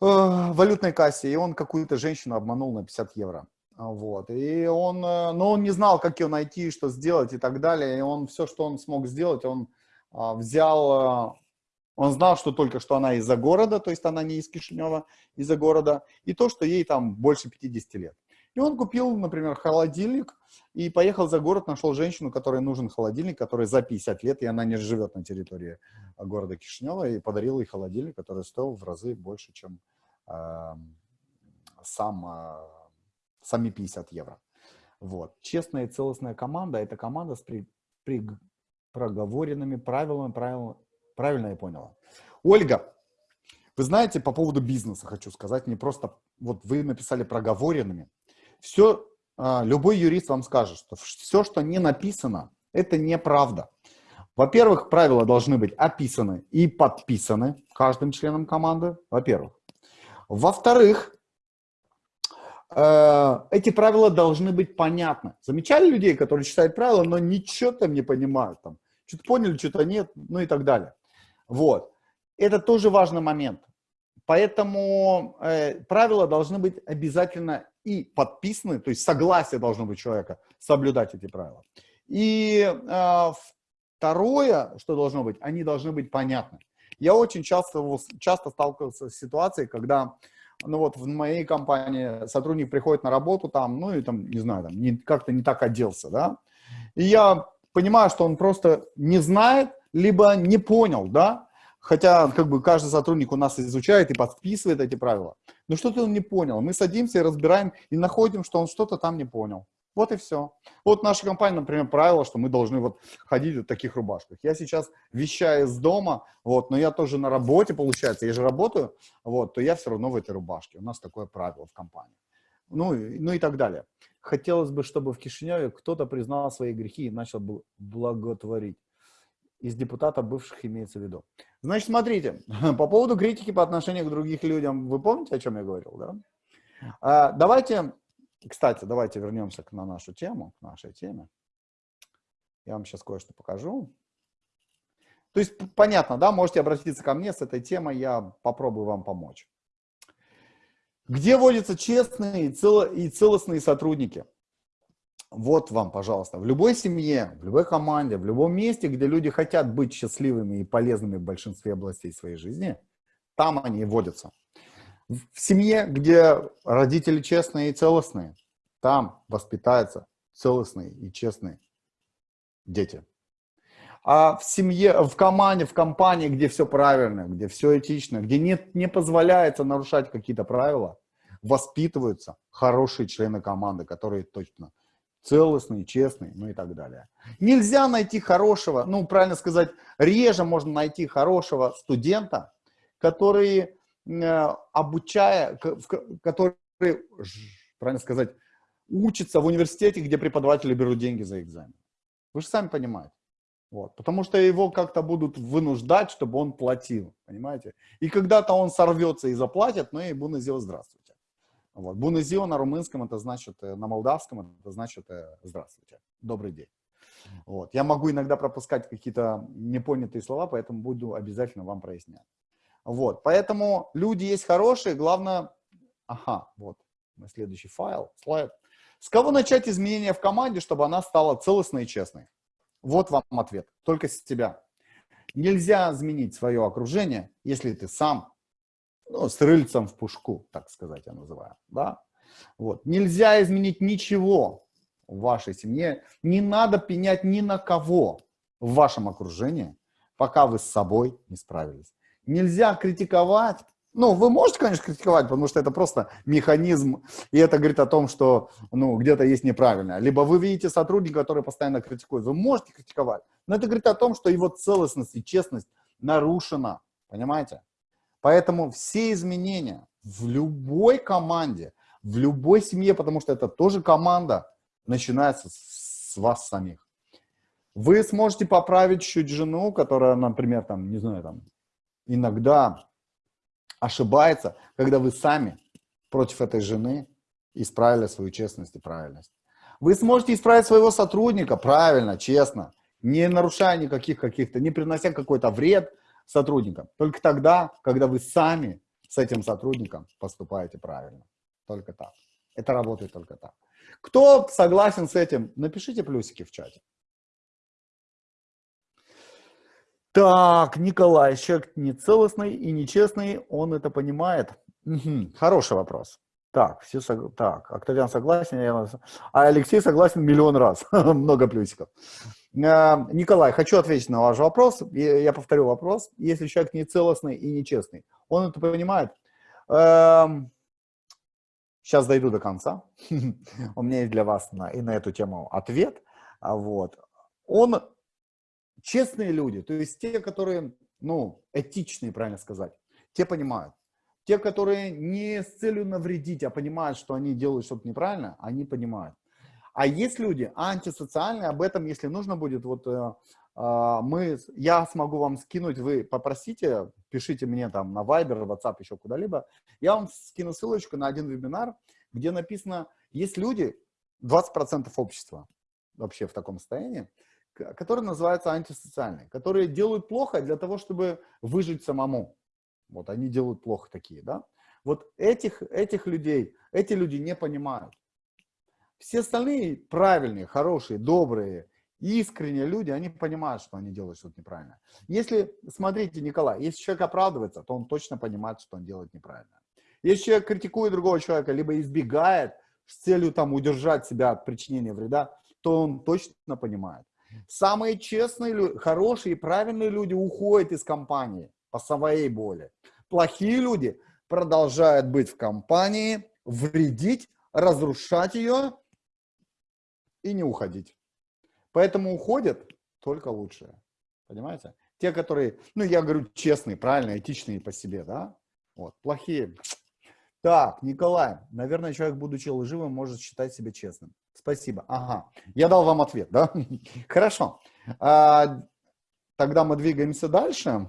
э, валютной кассе, и он какую-то женщину обманул на 50 евро. Вот. И он, э, но он не знал, как ее найти, что сделать и так далее. И он все, что он смог сделать, он взял Он знал, что только что она из-за города, то есть она не из Кишинева, из-за города, и то, что ей там больше 50 лет. И он купил, например, холодильник и поехал за город, нашел женщину, которой нужен холодильник, которой за 50 лет, и она не живет на территории города Кишинева, и подарил ей холодильник, который стоил в разы больше, чем э, сам, э, сами 50 евро. Вот. Честная и целостная команда – это команда с при, при, проговоренными правилами, правилами, правильно я поняла. Ольга, вы знаете, по поводу бизнеса хочу сказать, не просто, вот вы написали проговоренными. Все, а, любой юрист вам скажет, что все, что не написано, это неправда. Во-первых, правила должны быть описаны и подписаны каждым членом команды, во-первых. Во-вторых, э, эти правила должны быть понятны. Замечали людей, которые читают правила, но ничего там не понимают, там, что-то поняли, что-то нет, ну и так далее. Вот. Это тоже важный момент. Поэтому э, правила должны быть обязательно и подписаны, то есть согласие должно быть человека соблюдать эти правила. И э, второе, что должно быть, они должны быть понятны. Я очень часто, часто сталкивался с ситуацией, когда ну вот в моей компании сотрудник приходит на работу там, ну и там, не знаю, там как-то не так оделся, да, и я понимаю, что он просто не знает, либо не понял, да, хотя как бы каждый сотрудник у нас изучает и подписывает эти правила, но что-то он не понял. Мы садимся и разбираем, и находим, что он что-то там не понял. Вот и все. Вот наша компания, например, правило, что мы должны вот ходить в таких рубашках. Я сейчас вещаю из дома, вот, но я тоже на работе, получается, я же работаю, вот, то я все равно в этой рубашке. У нас такое правило в компании. Ну, ну и так далее. Хотелось бы, чтобы в Кишиневе кто-то признал свои грехи и начал благотворить. Из депутатов бывших имеется в виду. Значит, смотрите, по поводу критики по отношению к другим людям, вы помните, о чем я говорил, да? А, давайте, кстати, давайте вернемся на нашу тему, к нашей теме. Я вам сейчас кое-что покажу. То есть, понятно, да, можете обратиться ко мне с этой темой, я попробую вам помочь. Где водятся честные и целостные сотрудники? Вот вам, пожалуйста, в любой семье, в любой команде, в любом месте, где люди хотят быть счастливыми и полезными в большинстве областей своей жизни, там они и водятся. В семье, где родители честные и целостные, там воспитаются целостные и честные дети. А в семье, в команде, в компании, где все правильно, где все этично, где не, не позволяется нарушать какие-то правила, воспитываются хорошие члены команды, которые точно целостные, честные, ну и так далее. Нельзя найти хорошего, ну, правильно сказать, реже можно найти хорошего студента, который, э, обучая, который, правильно сказать, учится в университете, где преподаватели берут деньги за экзамен. Вы же сами понимаете. Вот, потому что его как-то будут вынуждать, чтобы он платил, понимаете? И когда-то он сорвется и заплатит, но и Буназио здравствуйте. Вот. Буназио на румынском это значит, э, на молдавском это значит э, здравствуйте, добрый день. Вот. Я могу иногда пропускать какие-то непонятые слова, поэтому буду обязательно вам прояснять. Вот. Поэтому люди есть хорошие, главное... Ага, вот, мой следующий файл, слайд. С кого начать изменения в команде, чтобы она стала целостной и честной? Вот вам ответ, только с тебя. Нельзя изменить свое окружение, если ты сам, ну, с рыльцем в пушку, так сказать, я называю, да? Вот. Нельзя изменить ничего в вашей семье, не надо пенять ни на кого в вашем окружении, пока вы с собой не справились. Нельзя критиковать ну, вы можете, конечно, критиковать, потому что это просто механизм, и это говорит о том, что ну, где-то есть неправильно. Либо вы видите сотрудника, который постоянно критикует, вы можете критиковать, но это говорит о том, что его целостность и честность нарушена, понимаете? Поэтому все изменения в любой команде, в любой семье, потому что это тоже команда, начинается с вас самих. Вы сможете поправить чуть жену, которая, например, там, не знаю, там, иногда ошибается, когда вы сами против этой жены исправили свою честность и правильность. Вы сможете исправить своего сотрудника правильно, честно, не нарушая никаких каких-то, не принося какой-то вред сотрудникам. Только тогда, когда вы сами с этим сотрудником поступаете правильно. Только так. Это работает только так. Кто согласен с этим, напишите плюсики в чате. Так, Николай, человек нецелостный и нечестный, он это понимает? Мгм, Хороший вопрос. Так, все сог- так, Октавиан согласен, я... а Алексей согласен миллион раз, много плюсиков. А, Николай, хочу ответить на ваш вопрос, я повторю вопрос. Если человек нецелостный и нечестный, он это понимает? Сейчас дойду до конца. У меня есть для вас на, и на эту тему ответ. А Вот. Он честные люди, то есть те, которые, ну, этичные, правильно сказать, те понимают. Те, которые не с целью навредить, а понимают, что они делают что-то неправильно, они понимают. А есть люди антисоциальные, об этом, если нужно будет, вот э, а, мы, я смогу вам скинуть, вы попросите, пишите мне там на Viber, WhatsApp, еще куда-либо, я вам скину ссылочку на один вебинар, где написано, есть люди, 20% общества вообще в таком состоянии, которые называются антисоциальные, которые делают плохо для того, чтобы выжить самому. Вот они делают плохо такие, да? Вот этих, этих людей, эти люди не понимают. Все остальные правильные, хорошие, добрые, искренние люди, они понимают, что они делают что-то неправильно. Если, смотрите, Николай, если человек оправдывается, то он точно понимает, что он делает неправильно. Если человек критикует другого человека, либо избегает с целью там удержать себя от причинения вреда, то он точно понимает. Самые честные, хорошие и правильные люди уходят из компании по своей боли. Плохие люди продолжают быть в компании, вредить, разрушать ее и не уходить. Поэтому уходят только лучшие. Понимаете? Те, которые, ну, я говорю, честные, правильные, этичные по себе, да? Вот, плохие. Так, Николай, наверное, человек, будучи лживым, может считать себя честным. Спасибо. Ага, я дал вам ответ, да? Хорошо. А, тогда мы двигаемся дальше.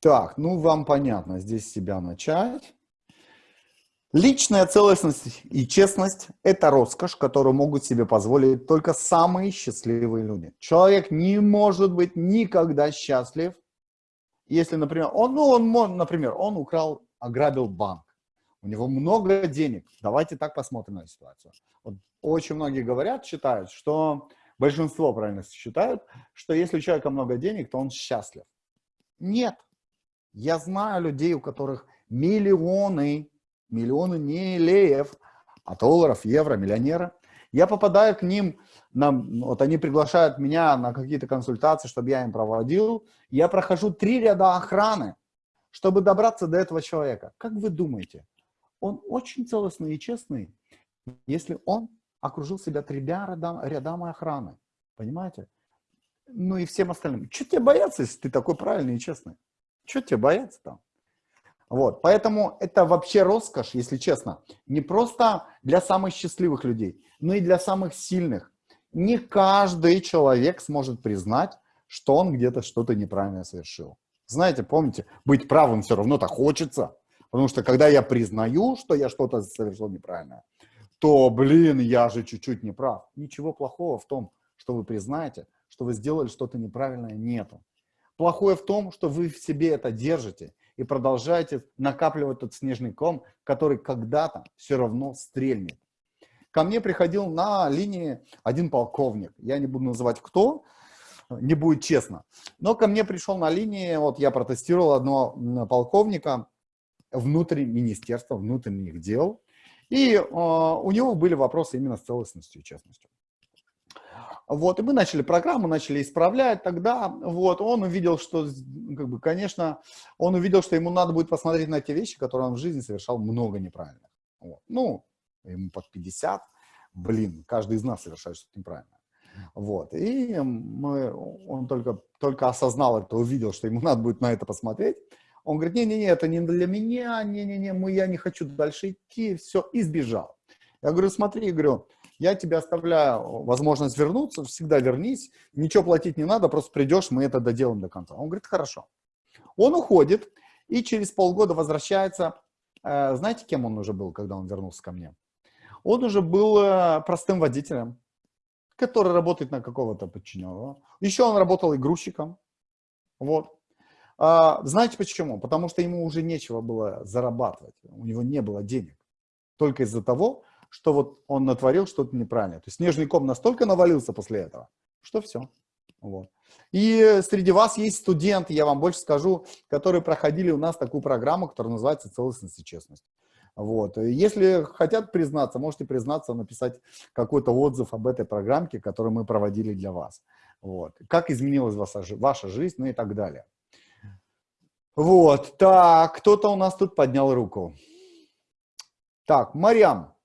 Так, ну вам понятно, здесь себя начать. Личная целостность и честность – это роскошь, которую могут себе позволить только самые счастливые люди. Человек не может быть никогда счастлив, если, например, он, ну, он, например, он украл, ограбил банк, у него много денег. Давайте так посмотрим на ситуацию. Вот очень многие говорят, считают, что большинство правильно считают, что если у человека много денег, то он счастлив. Нет. Я знаю людей, у которых миллионы, миллионы не леев, а долларов, евро, миллионеры. Я попадаю к ним, на, вот они приглашают меня на какие-то консультации, чтобы я им проводил. Я прохожу три ряда охраны, чтобы добраться до этого человека. Как вы думаете, он очень целостный и честный, если он окружил себя тремя рядам, рядами охраны. Понимаете? Ну и всем остальным. Что тебе бояться, если ты такой правильный и честный? Что тебе бояться там? Вот, поэтому это вообще роскошь, если честно, не просто для самых счастливых людей, но и для самых сильных. Не каждый человек сможет признать, что он где-то что-то неправильно совершил. Знаете, помните, быть правым все равно-то хочется, потому что когда я признаю, что я что-то совершил неправильно, то, блин, я же чуть-чуть не прав. Ничего плохого в том, что вы признаете, что вы сделали что-то неправильное, нету. Плохое в том, что вы в себе это держите и продолжаете накапливать тот снежный ком, который когда-то все равно стрельнет. Ко мне приходил на линии один полковник. Я не буду называть кто, не будет честно. Но ко мне пришел на линии, вот я протестировал одного полковника внутри министерства внутренних дел. И э, у него были вопросы именно с целостностью и честностью. Вот, и мы начали программу, начали исправлять тогда, вот, он увидел, что, как бы, конечно, он увидел, что ему надо будет посмотреть на те вещи, которые он в жизни совершал много неправильных. Вот. Ну, ему под 50, блин, каждый из нас совершает что-то неправильное. Вот, и мы, он только, только осознал это, увидел, что ему надо будет на это посмотреть. Он говорит, не-не-не, это не для меня, не-не-не, я не хочу дальше идти, все, и сбежал. Я говорю, смотри, говорю, я тебе оставляю возможность вернуться, всегда вернись, ничего платить не надо, просто придешь, мы это доделаем до конца. Он говорит, хорошо. Он уходит и через полгода возвращается. Э, Знаете, кем он уже был, когда он вернулся ко мне? Он уже был э, простым водителем, который работает на какого-то подчиненного. Еще он работал и грузчиком. Вот. А, Знаете почему? Потому что ему уже нечего было зарабатывать, у него не было денег. Только из-за того, что вот он натворил что-то неправильное. То есть снежный ком настолько навалился после этого, что все, Вот. И среди вас есть студенты, я вам больше скажу, которые проходили у нас такую программу, которая называется «Целостность и честность». Вот. Если хотят признаться, можете признаться, написать какой-то отзыв об этой программке, которую мы проводили для вас. Вот. Как изменилась ваша, ваша жизнь, ну и так далее. Вот, так, кто-то у нас тут поднял руку. Так, Марьям,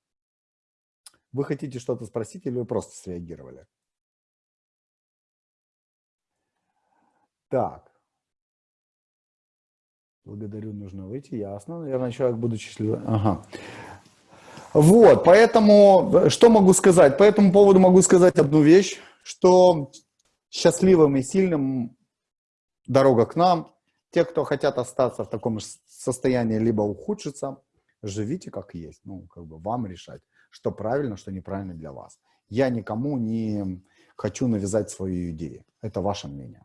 вы хотите что-то спросить или вы просто среагировали? Так. Благодарю, нужно выйти, ясно. Наверное, человек, будучи счастливым. Ага. Вот, поэтому, что могу сказать? По этому поводу могу сказать одну вещь, что счастливым и сильным дорога к нам. Те, кто хотят остаться в таком состоянии, либо ухудшиться, живите как есть. Ну, как бы вам решать, что правильно, что неправильно для вас. Я никому не хочу навязать свою идею. Это ваше мнение.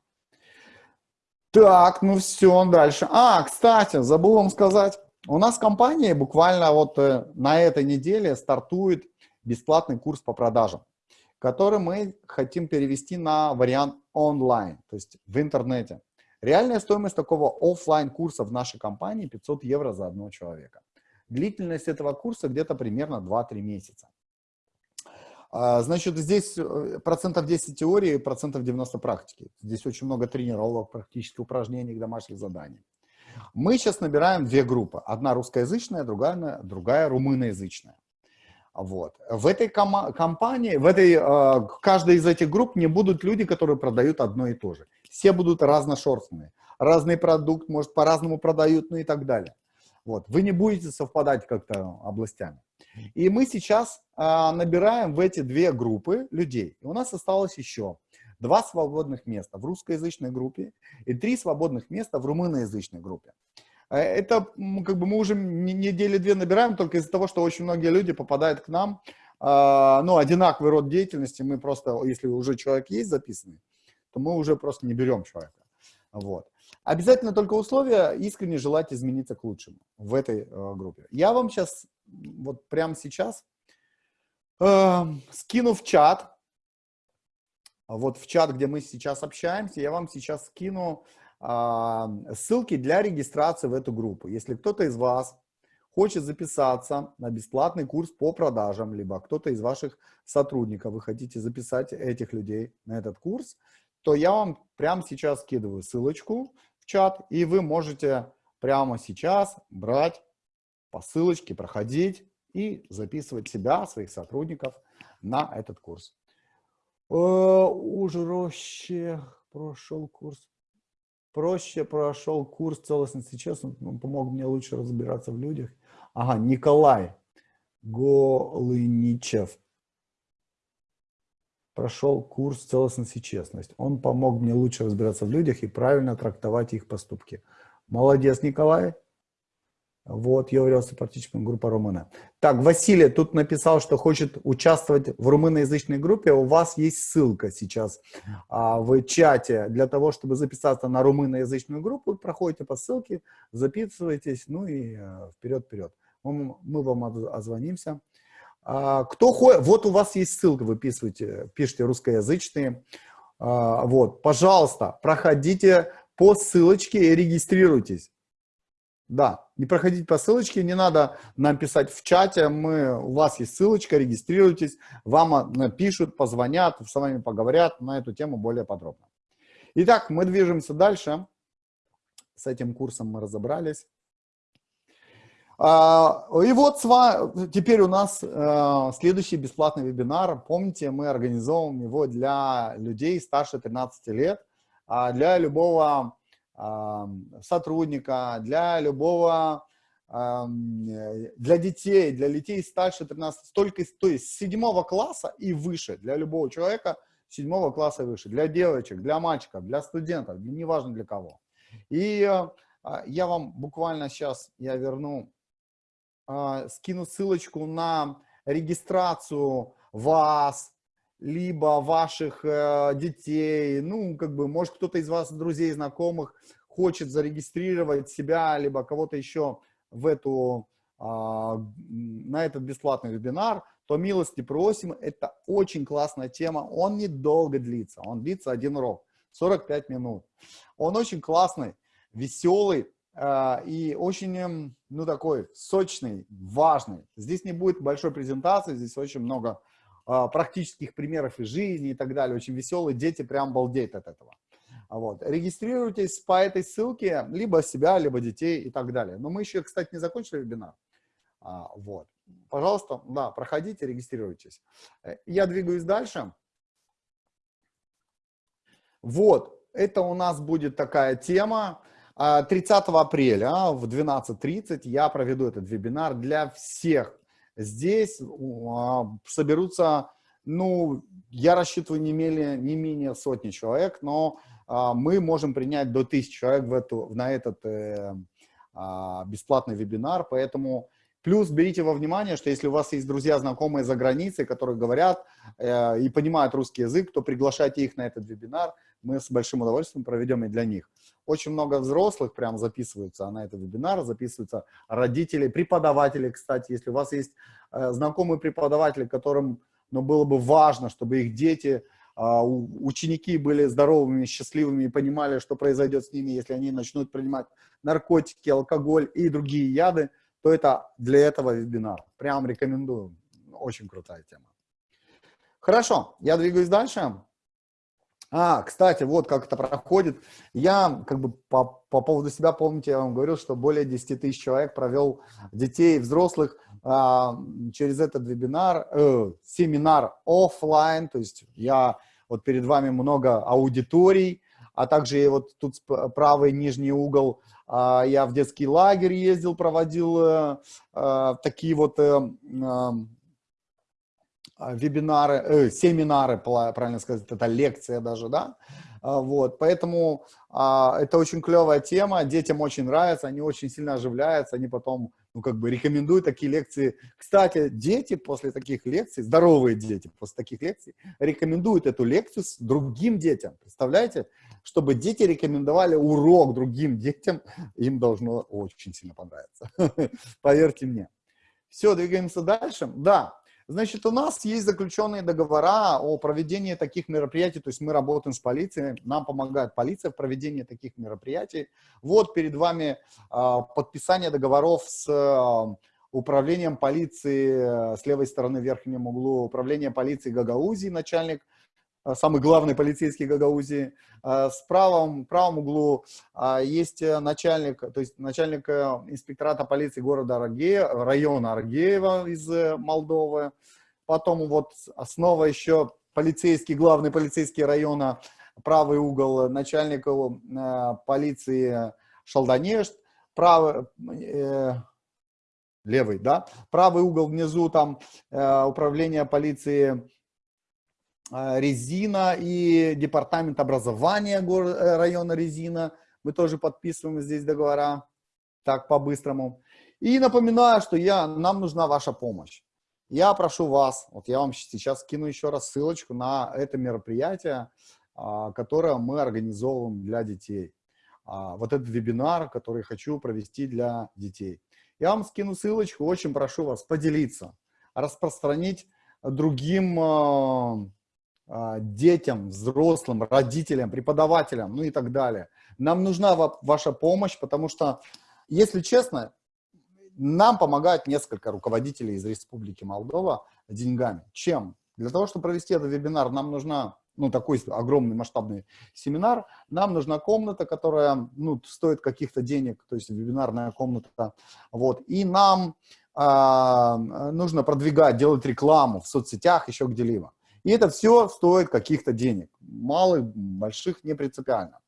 Так, ну все, дальше. А, кстати, забыл вам сказать. У нас в компании буквально вот э, на этой неделе стартует бесплатный курс по продажам который мы хотим перевести на вариант онлайн, то есть в интернете. Реальная стоимость такого офлайн курса в нашей компании 500 евро за одного человека. Длительность этого курса где-то примерно 2-3 месяца. А, значит, здесь э, процентов 10 теории, процентов 90 практики. Здесь очень много тренировок, практических упражнений, домашних заданий. Мы сейчас набираем две группы. Одна русскоязычная, другая, другая румыноязычная. Вот. В этой компании, в этой, э, каждой из этих групп не будут люди, которые продают одно и то же. Все будут разношерстные. Разный продукт, может, по-разному продают, ну и так далее. Вот. Вы не будете совпадать как-то областями. И мы сейчас э, набираем в эти две группы людей. И у нас осталось еще два свободных места в русскоязычной группе и три свободных места в румыноязычной группе. Э, это как бы мы уже недели две набираем только из-за того, что очень многие люди попадают к нам, а, ну, одинаковый род деятельности, мы просто, если уже человек есть записанный, то мы уже просто не берем человека. Вот. Обязательно только условия искренне желать измениться к лучшему в этой э, группе. Я вам сейчас, вот прямо сейчас, э, скину в чат, вот в чат, где мы сейчас общаемся, я вам сейчас скину а, ссылки для регистрации в эту группу. Если кто-то из вас хочет записаться на бесплатный курс по продажам, либо кто-то из ваших сотрудников, вы хотите записать этих людей на этот курс, то я вам прямо сейчас скидываю ссылочку чат, и вы можете прямо сейчас брать по ссылочке, проходить и записывать себя, своих сотрудников на этот курс. Э, уже прошел курс проще прошел курс целостности честности, он помог мне лучше разбираться в людях. Ага, Николай Голыничев прошел курс целостности и честность. Он помог мне лучше разбираться в людях и правильно трактовать их поступки. Молодец, Николай. Вот, я являлся практически группа румына. Так, Василий тут написал, что хочет участвовать в румыноязычной группе. У вас есть ссылка сейчас а, в чате для того, чтобы записаться на румыноязычную группу. Проходите по ссылке, записывайтесь, ну и вперед-вперед. Э, мы, мы вам озвонимся. А, кто ходит, вот у вас есть ссылка, выписывайте, пишите русскоязычные. А, вот, пожалуйста, проходите по ссылочке и регистрируйтесь. Да, не проходите по ссылочке, не надо нам писать в чате, мы, у вас есть ссылочка, регистрируйтесь, вам напишут, позвонят, с вами поговорят на эту тему более подробно. Итак, мы движемся дальше. С этим курсом мы разобрались. А, и вот теперь у нас э, следующий бесплатный вебинар. Помните, мы организовываем его для людей старше 13 лет, а для любого сотрудника, для любого, для детей, для детей старше 13, только, то есть с 7 класса и выше, для любого человека 7 класса и выше, для девочек, для мальчиков, для студентов, неважно для кого. И а, я вам буквально сейчас, я верну, а, скину ссылочку на регистрацию вас, либо ваших э, детей, ну, как бы, может, кто-то из вас, друзей, знакомых, хочет зарегистрировать себя, либо кого-то еще в эту, а, на этот бесплатный вебинар, то милости просим. Это очень классная тема. Он недолго длится, он длится один урок. 45 минут. Он очень классный, веселый и очень, эм, ну, такой сочный, важный. Здесь не будет большой презентации, здесь очень много э, практических примеров из жизни и так далее. Очень веселый, дети прям балдеют от этого. Вот. Регистрируйтесь по этой ссылке, либо себя, либо детей и так далее. Но мы еще, кстати, не закончили вебинар. А, вот. Пожалуйста, да, проходите, регистрируйтесь. Я двигаюсь дальше. Вот, это у нас будет такая тема. 30 а, апреля в 12.30 я проведу этот вебинар для всех. Здесь а, соберутся, ну, я рассчитываю не менее, не менее сотни человек, но а, мы можем принять до 1000 человек в эту, на этот э, бесплатный вебинар, поэтому Плюс берите во внимание, что если у вас есть друзья, знакомые за границей, которые говорят э, и понимают русский язык, то приглашайте их на этот вебинар. Мы с большим удовольствием проведем и для них. Очень много взрослых прям записываются на этот вебинар, записываются родители, преподаватели, кстати. Если у вас есть э, знакомые преподаватели, которым ну, было бы важно, чтобы их дети, э, ученики были здоровыми, счастливыми и понимали, что произойдет с ними, если они начнут принимать наркотики, алкоголь и другие яды, то это для этого вебинар. Прям рекомендую. Очень крутая тема. Хорошо, я двигаюсь дальше. А, кстати, вот как это проходит. Я как бы по, по поводу себя, помните, я вам говорил, что более 10 тысяч человек провел детей, взрослых а, через этот вебинар, э, семинар офлайн. То есть я вот перед вами много аудиторий, а также вот тут правый нижний угол а, я в детский лагерь ездил, проводил э, такие вот э, вебинары, семинары, правильно сказать, это лекция даже, да, а, вот, поэтому а, это очень клевая тема, детям очень нравится, они очень сильно оживляются, они потом, ну, как бы рекомендуют такие лекции. Кстати, дети после таких лекций, здоровые дети после таких лекций, рекомендуют эту лекцию с другим детям, представляете? Чтобы дети рекомендовали урок другим детям, им должно очень сильно понравиться, поверьте мне. Все, двигаемся дальше. Да, Значит, у нас есть заключенные договора о проведении таких мероприятий, то есть мы работаем с полицией, нам помогает полиция в проведении таких мероприятий. Вот перед вами э, подписание договоров с э, управлением полиции, э, с левой стороны в верхнем углу, управление полиции Гагаузии, начальник самый главный полицейский Гагаузии. Э, с правом, правом углу э, есть начальник, то есть начальник инспектората полиции города Аргея, района Аргеева из Молдовы. Потом вот снова еще полицейский, главный полицейский района, правый угол начальника полиции Шалданешт, правый, э, левый, да, правый угол внизу там э, управление полиции Резина и департамент образования э, района Резина. Мы тоже подписываем здесь договора, так по-быстрому. И напоминаю, что я, нам нужна ваша помощь. Я прошу вас, вот я вам сейчас скину еще раз ссылочку на это мероприятие, а, которое мы организовываем для детей. А, вот этот вебинар, который хочу провести для детей. Я вам скину ссылочку, очень прошу вас поделиться, распространить другим а, детям, взрослым, родителям, преподавателям, ну и так далее. Нам нужна ваша помощь, потому что, если честно, нам помогают несколько руководителей из Республики Молдова деньгами. Чем? Для того, чтобы провести этот вебинар, нам нужна, ну, такой огромный масштабный семинар, нам нужна комната, которая, ну, стоит каких-то денег, то есть вебинарная комната, вот, и нам а, нужно продвигать, делать рекламу в соцсетях, еще где-либо. И это все стоит каких-то денег. Малых, больших, не принципиально.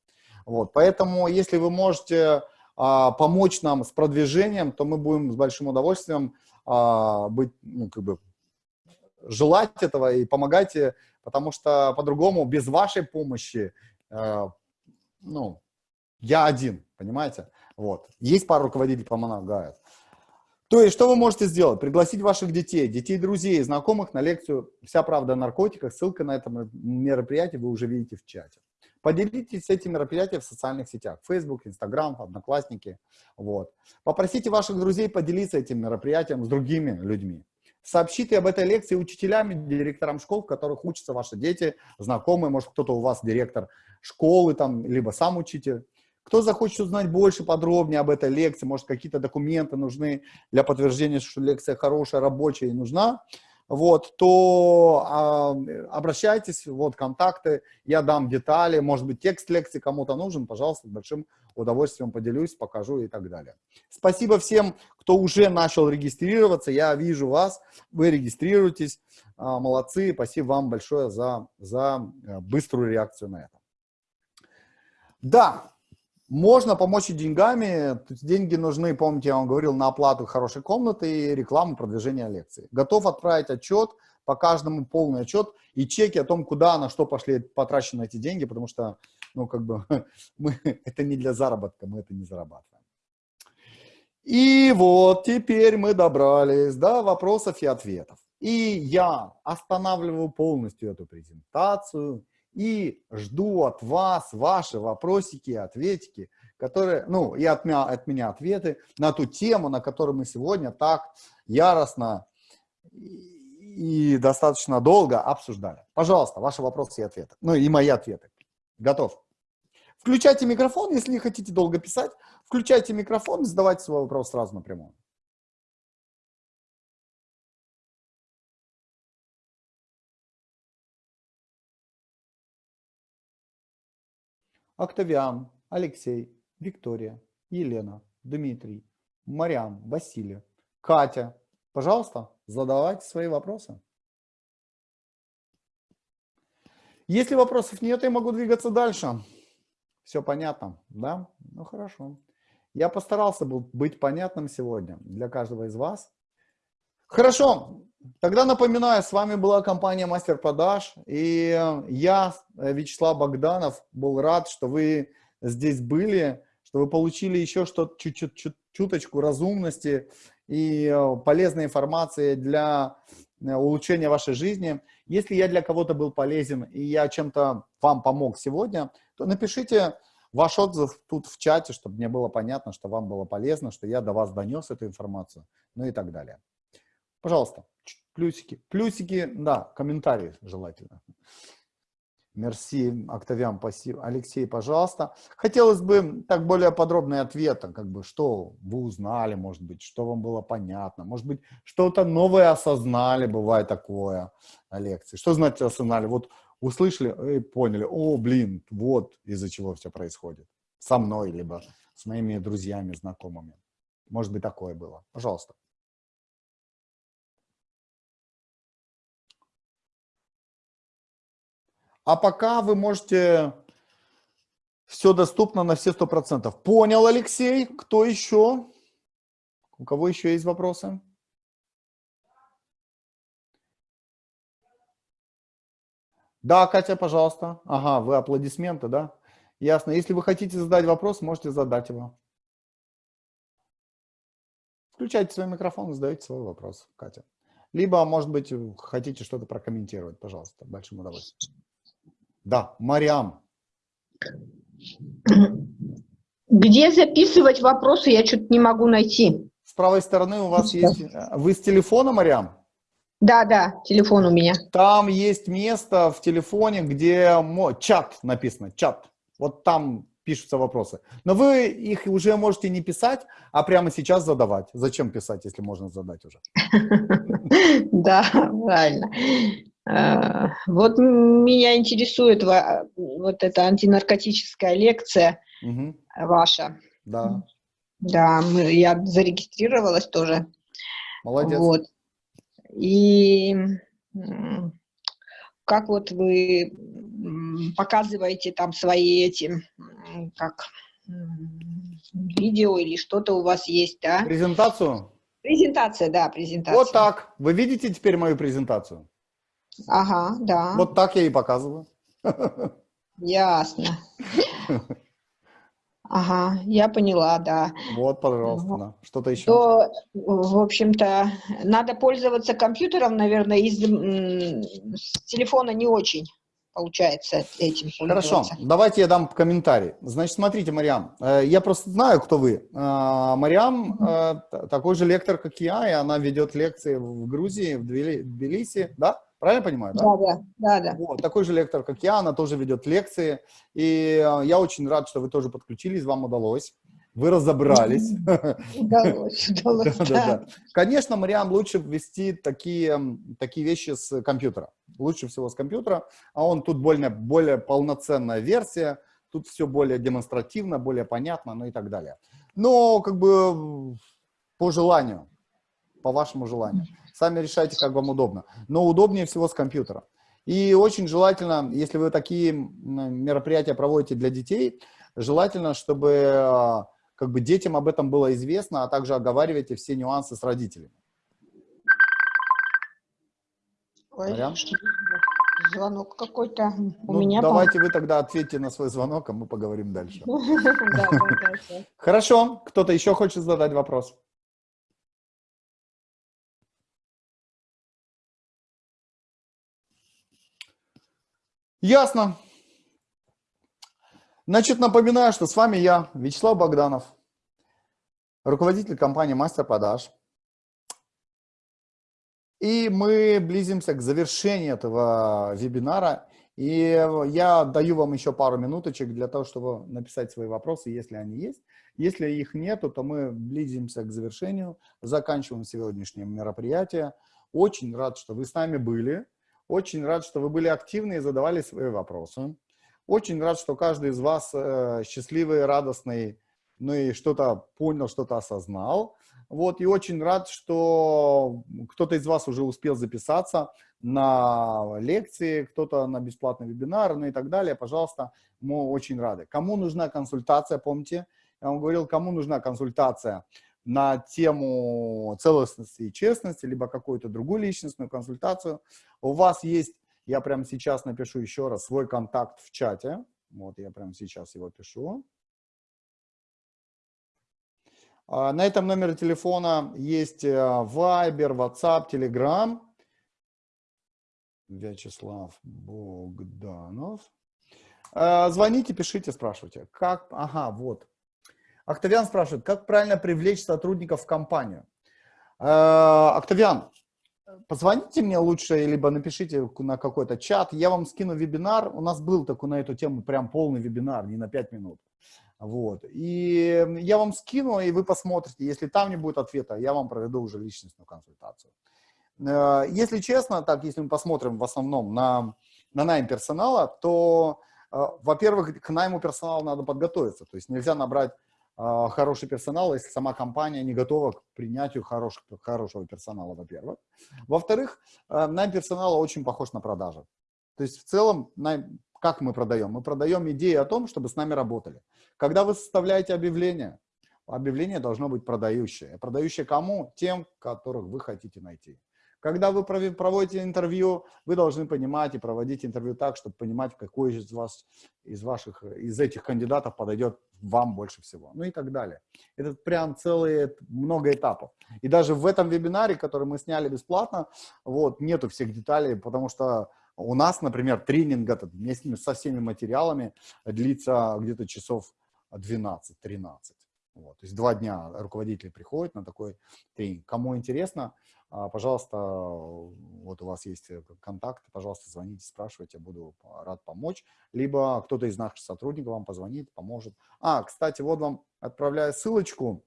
Вот, поэтому, если вы можете а, помочь нам с продвижением, то мы будем с большим удовольствием а, быть, ну, как бы, желать этого и помогайте, потому что по-другому, без вашей помощи, а, ну, я один, понимаете? Вот. Есть пару руководителей помогают. То есть, что вы можете сделать? Пригласить ваших детей, детей, друзей, знакомых на лекцию «Вся правда о наркотиках». Ссылка на это мероприятие вы уже видите в чате. Поделитесь этим мероприятием в социальных сетях. Facebook, Instagram, Одноклассники. Вот. Попросите ваших друзей поделиться этим мероприятием с другими людьми. сообщите об этой лекции учителям, директорам школ, в которых учатся ваши дети, знакомые, может, кто-то у вас директор школы, там, либо сам учитель. Кто захочет узнать больше, подробнее об этой лекции, может, какие-то документы нужны для подтверждения, что лекция хорошая, рабочая и нужна, вот, то а, обращайтесь, вот контакты, я дам детали, может быть, текст лекции кому-то нужен, пожалуйста, с большим удовольствием поделюсь, покажу и так далее. Спасибо всем, кто уже начал регистрироваться, я вижу вас, вы регистрируетесь, а, молодцы, спасибо вам большое за, за э, быструю реакцию на это. Да, можно помочь и деньгами. Деньги нужны, помните, я вам говорил, на оплату хорошей комнаты и рекламу продвижения лекции. Готов отправить отчет, по каждому полный отчет и чеки о том, куда на что пошли потрачены эти деньги, потому что, ну, как бы, мы, это не для заработка, мы это не зарабатываем. И вот теперь мы добрались до вопросов и ответов. И я останавливаю полностью эту презентацию и жду от вас ваши вопросики и ответики, которые, ну, и от меня, от меня ответы на ту тему, на которую мы сегодня так яростно и достаточно долго обсуждали. Пожалуйста, ваши вопросы и ответы. Ну, и мои ответы. Готов. Включайте микрофон, если не хотите долго писать. Включайте микрофон и задавайте свой вопрос сразу напрямую. Октавиан, Алексей, Виктория, Елена, Дмитрий, Марьям, Василий, Катя. Пожалуйста, задавайте свои вопросы. Если вопросов нет, я могу двигаться дальше. Все понятно, да? Ну хорошо. Я постарался быть понятным сегодня для каждого из вас. Хорошо, тогда напоминаю, с вами была компания Мастер Продаж, и я, Вячеслав Богданов, был рад, что вы здесь были, что вы получили еще что-то, чуточку разумности и э, полезной информации для э, улучшения вашей жизни. Если я для кого-то был полезен и я чем-то вам помог сегодня, то напишите ваш отзыв тут в чате, чтобы мне было понятно, что вам было полезно, что я до вас донес эту информацию, ну и так далее. Пожалуйста, плюсики. Плюсики, да, комментарии желательно. Мерси, Октавиан, спасибо. Алексей, пожалуйста. Хотелось бы так более подробный ответ, как бы, что вы узнали, может быть, что вам было понятно, может быть, что-то новое осознали, бывает такое на лекции. Что значит осознали? Вот услышали и поняли, о, блин, вот из-за чего все происходит. Со мной, либо с моими друзьями, знакомыми. Может быть, такое было. Пожалуйста. А пока вы можете... Все доступно на все сто процентов. Понял, Алексей? Кто еще? У кого еще есть вопросы? Да, Катя, пожалуйста. Ага, вы аплодисменты, да? Ясно. Если вы хотите задать вопрос, можете задать его. Включайте свой микрофон и задаете свой вопрос, Катя. Либо, может быть, хотите что-то прокомментировать, пожалуйста, большим удовольствием. Да, Мариам. Где записывать вопросы, я что-то не могу найти. С правой стороны у вас есть... Э, вы с телефона, Мариам? Да, да, телефон у меня. Там есть место в телефоне, где чат написано, чат. Вот там пишутся вопросы. Но вы их уже можете не писать, а прямо сейчас задавать. Зачем писать, если можно задать уже? Да, правильно. Э, вот меня интересует вот эта антинаркотическая лекция угу. ваша. Да. Да, мы, я зарегистрировалась тоже. Молодец. Вот. И как вот вы показываете там свои эти, как видео или что-то у вас есть, да? Презентацию? Презентация, да, презентация. Вот так. Вы видите теперь мою презентацию? Ага, да. Вот так я и показываю. Ясно. Ага, я поняла, да. Вот, пожалуйста, да. что-то еще. То, в общем-то, надо пользоваться компьютером, наверное, из с телефона не очень получается этим Хорошо, давайте я дам комментарий. Значит, смотрите, Мариам, э, я просто знаю, кто вы. Э, Мариам э, т- такой же лектор, как я, и она ведет лекции в Грузии, в Тбилиси, да? Правильно понимаю, да? Да, да, да, да. Вот, такой же лектор, как я, она тоже ведет лекции. И э, я очень рад, что вы тоже подключились, вам удалось. Вы разобрались. Удалось, удалось, Да, да, да. да. Конечно, Мариам, лучше ввести такие, такие вещи с компьютера. Лучше всего с компьютера. А он тут более, более полноценная версия. Тут все более демонстративно, более понятно, ну и так далее. Но как бы по желанию, по вашему желанию. Сами решайте, как вам удобно. Но удобнее всего с компьютера. И очень желательно, если вы такие мероприятия проводите для детей, желательно, чтобы э, как бы детям об этом было известно, а также оговаривайте все нюансы с родителями. Ой, звонок какой-то у Ну, меня. давайте вы тогда ответьте на свой звонок, а мы поговорим дальше. Хорошо, кто-то еще хочет задать вопрос? Ясно. Значит, напоминаю, что с вами я, Вячеслав Богданов, руководитель компании «Мастер продаж». И мы близимся к завершению этого вебинара. И я даю вам еще пару минуточек для того, чтобы написать свои вопросы, если они есть. Если их нету, то мы близимся к завершению, заканчиваем сегодняшнее мероприятие. Очень рад, что вы с нами были. Очень рад, что вы были активны и задавали свои вопросы. Очень рад, что каждый из вас э, счастливый, радостный, ну и что-то понял, что-то осознал. Вот, и очень рад, что кто-то из вас уже успел записаться на лекции, кто-то на бесплатный вебинар, ну и так далее. Пожалуйста, мы очень рады. Кому нужна консультация, помните, я вам говорил, кому нужна консультация на тему целостности и честности, либо какую-то другую личностную консультацию, у вас есть, я прямо сейчас напишу еще раз свой контакт в чате. Вот я прямо сейчас его пишу. А, На этом номере телефона есть э, Viber, WhatsApp, Telegram. Вячеслав Богданов. Э, Звоните, пишите, спрашивайте. Как? Ага, вот. Октавиан спрашивает, как правильно привлечь сотрудников в компанию? Э, Октавиан, позвоните мне лучше, либо напишите на какой-то чат. Я вам скину вебинар. У нас был такой на эту тему прям полный вебинар, не на 5 минут. Вот. И я вам скину, и вы посмотрите. Если там не будет ответа, я вам проведу уже личностную консультацию. Э, Если честно, так, если мы посмотрим в основном на, на найм персонала, то, э, во-первых, к найму персонала надо подготовиться. То есть нельзя набрать хороший персонал, если сама компания не готова к принятию хорош, хорошего персонала, во-первых. Во-вторых, э, найм персонала очень похож на продажи. То есть в целом, найм- как мы продаем? Мы продаем идею о том, чтобы с нами работали. Когда вы составляете объявление, объявление должно быть продающее. Продающее кому? Тем, которых вы хотите найти. Когда вы проводите интервью, вы должны понимать и проводить интервью так, чтобы понимать, какой из вас, из ваших, из этих кандидатов подойдет вам больше всего. Ну и так далее. Это прям целые много этапов. И даже в этом вебинаре, который мы сняли бесплатно, вот, нету всех деталей, потому что у нас, например, тренинг этот вместе со всеми материалами длится где-то часов 12-13. Вот. То есть два дня руководители приходят на такой тренинг. Кому интересно, пожалуйста, вот у вас есть э, контакт, пожалуйста, звоните, спрашивайте, буду рад помочь. Либо кто-то из наших сотрудников вам позвонит, поможет. А, кстати, вот вам отправляю ссылочку.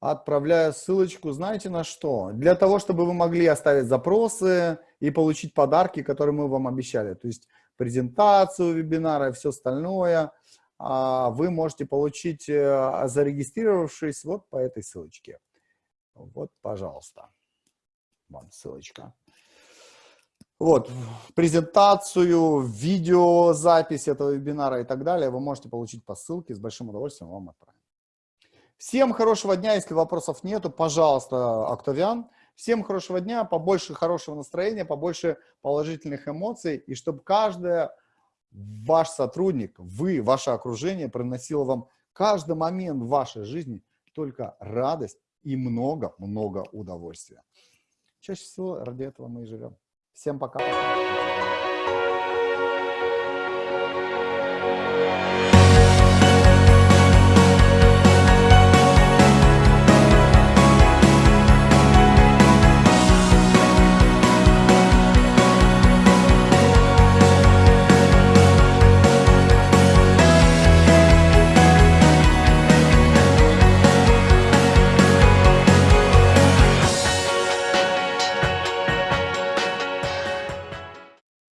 Отправляю ссылочку, знаете на что? Для того, чтобы вы могли оставить запросы и получить подарки, которые мы вам обещали. То есть презентацию вебинара и все остальное а, вы можете получить, э, зарегистрировавшись вот по этой ссылочке. Вот, пожалуйста, вам ссылочка. Вот, презентацию, видеозапись этого вебинара и так далее вы можете получить по ссылке. С большим удовольствием вам отправим. Всем хорошего дня. Если вопросов нету, пожалуйста, Октавиан. Всем хорошего дня, побольше хорошего настроения, побольше положительных эмоций. И чтобы каждый ваш сотрудник, вы, ваше окружение приносило вам каждый момент в вашей жизни только радость и много-много удовольствия. Чаще всего ради этого мы и живем. Всем пока-пока.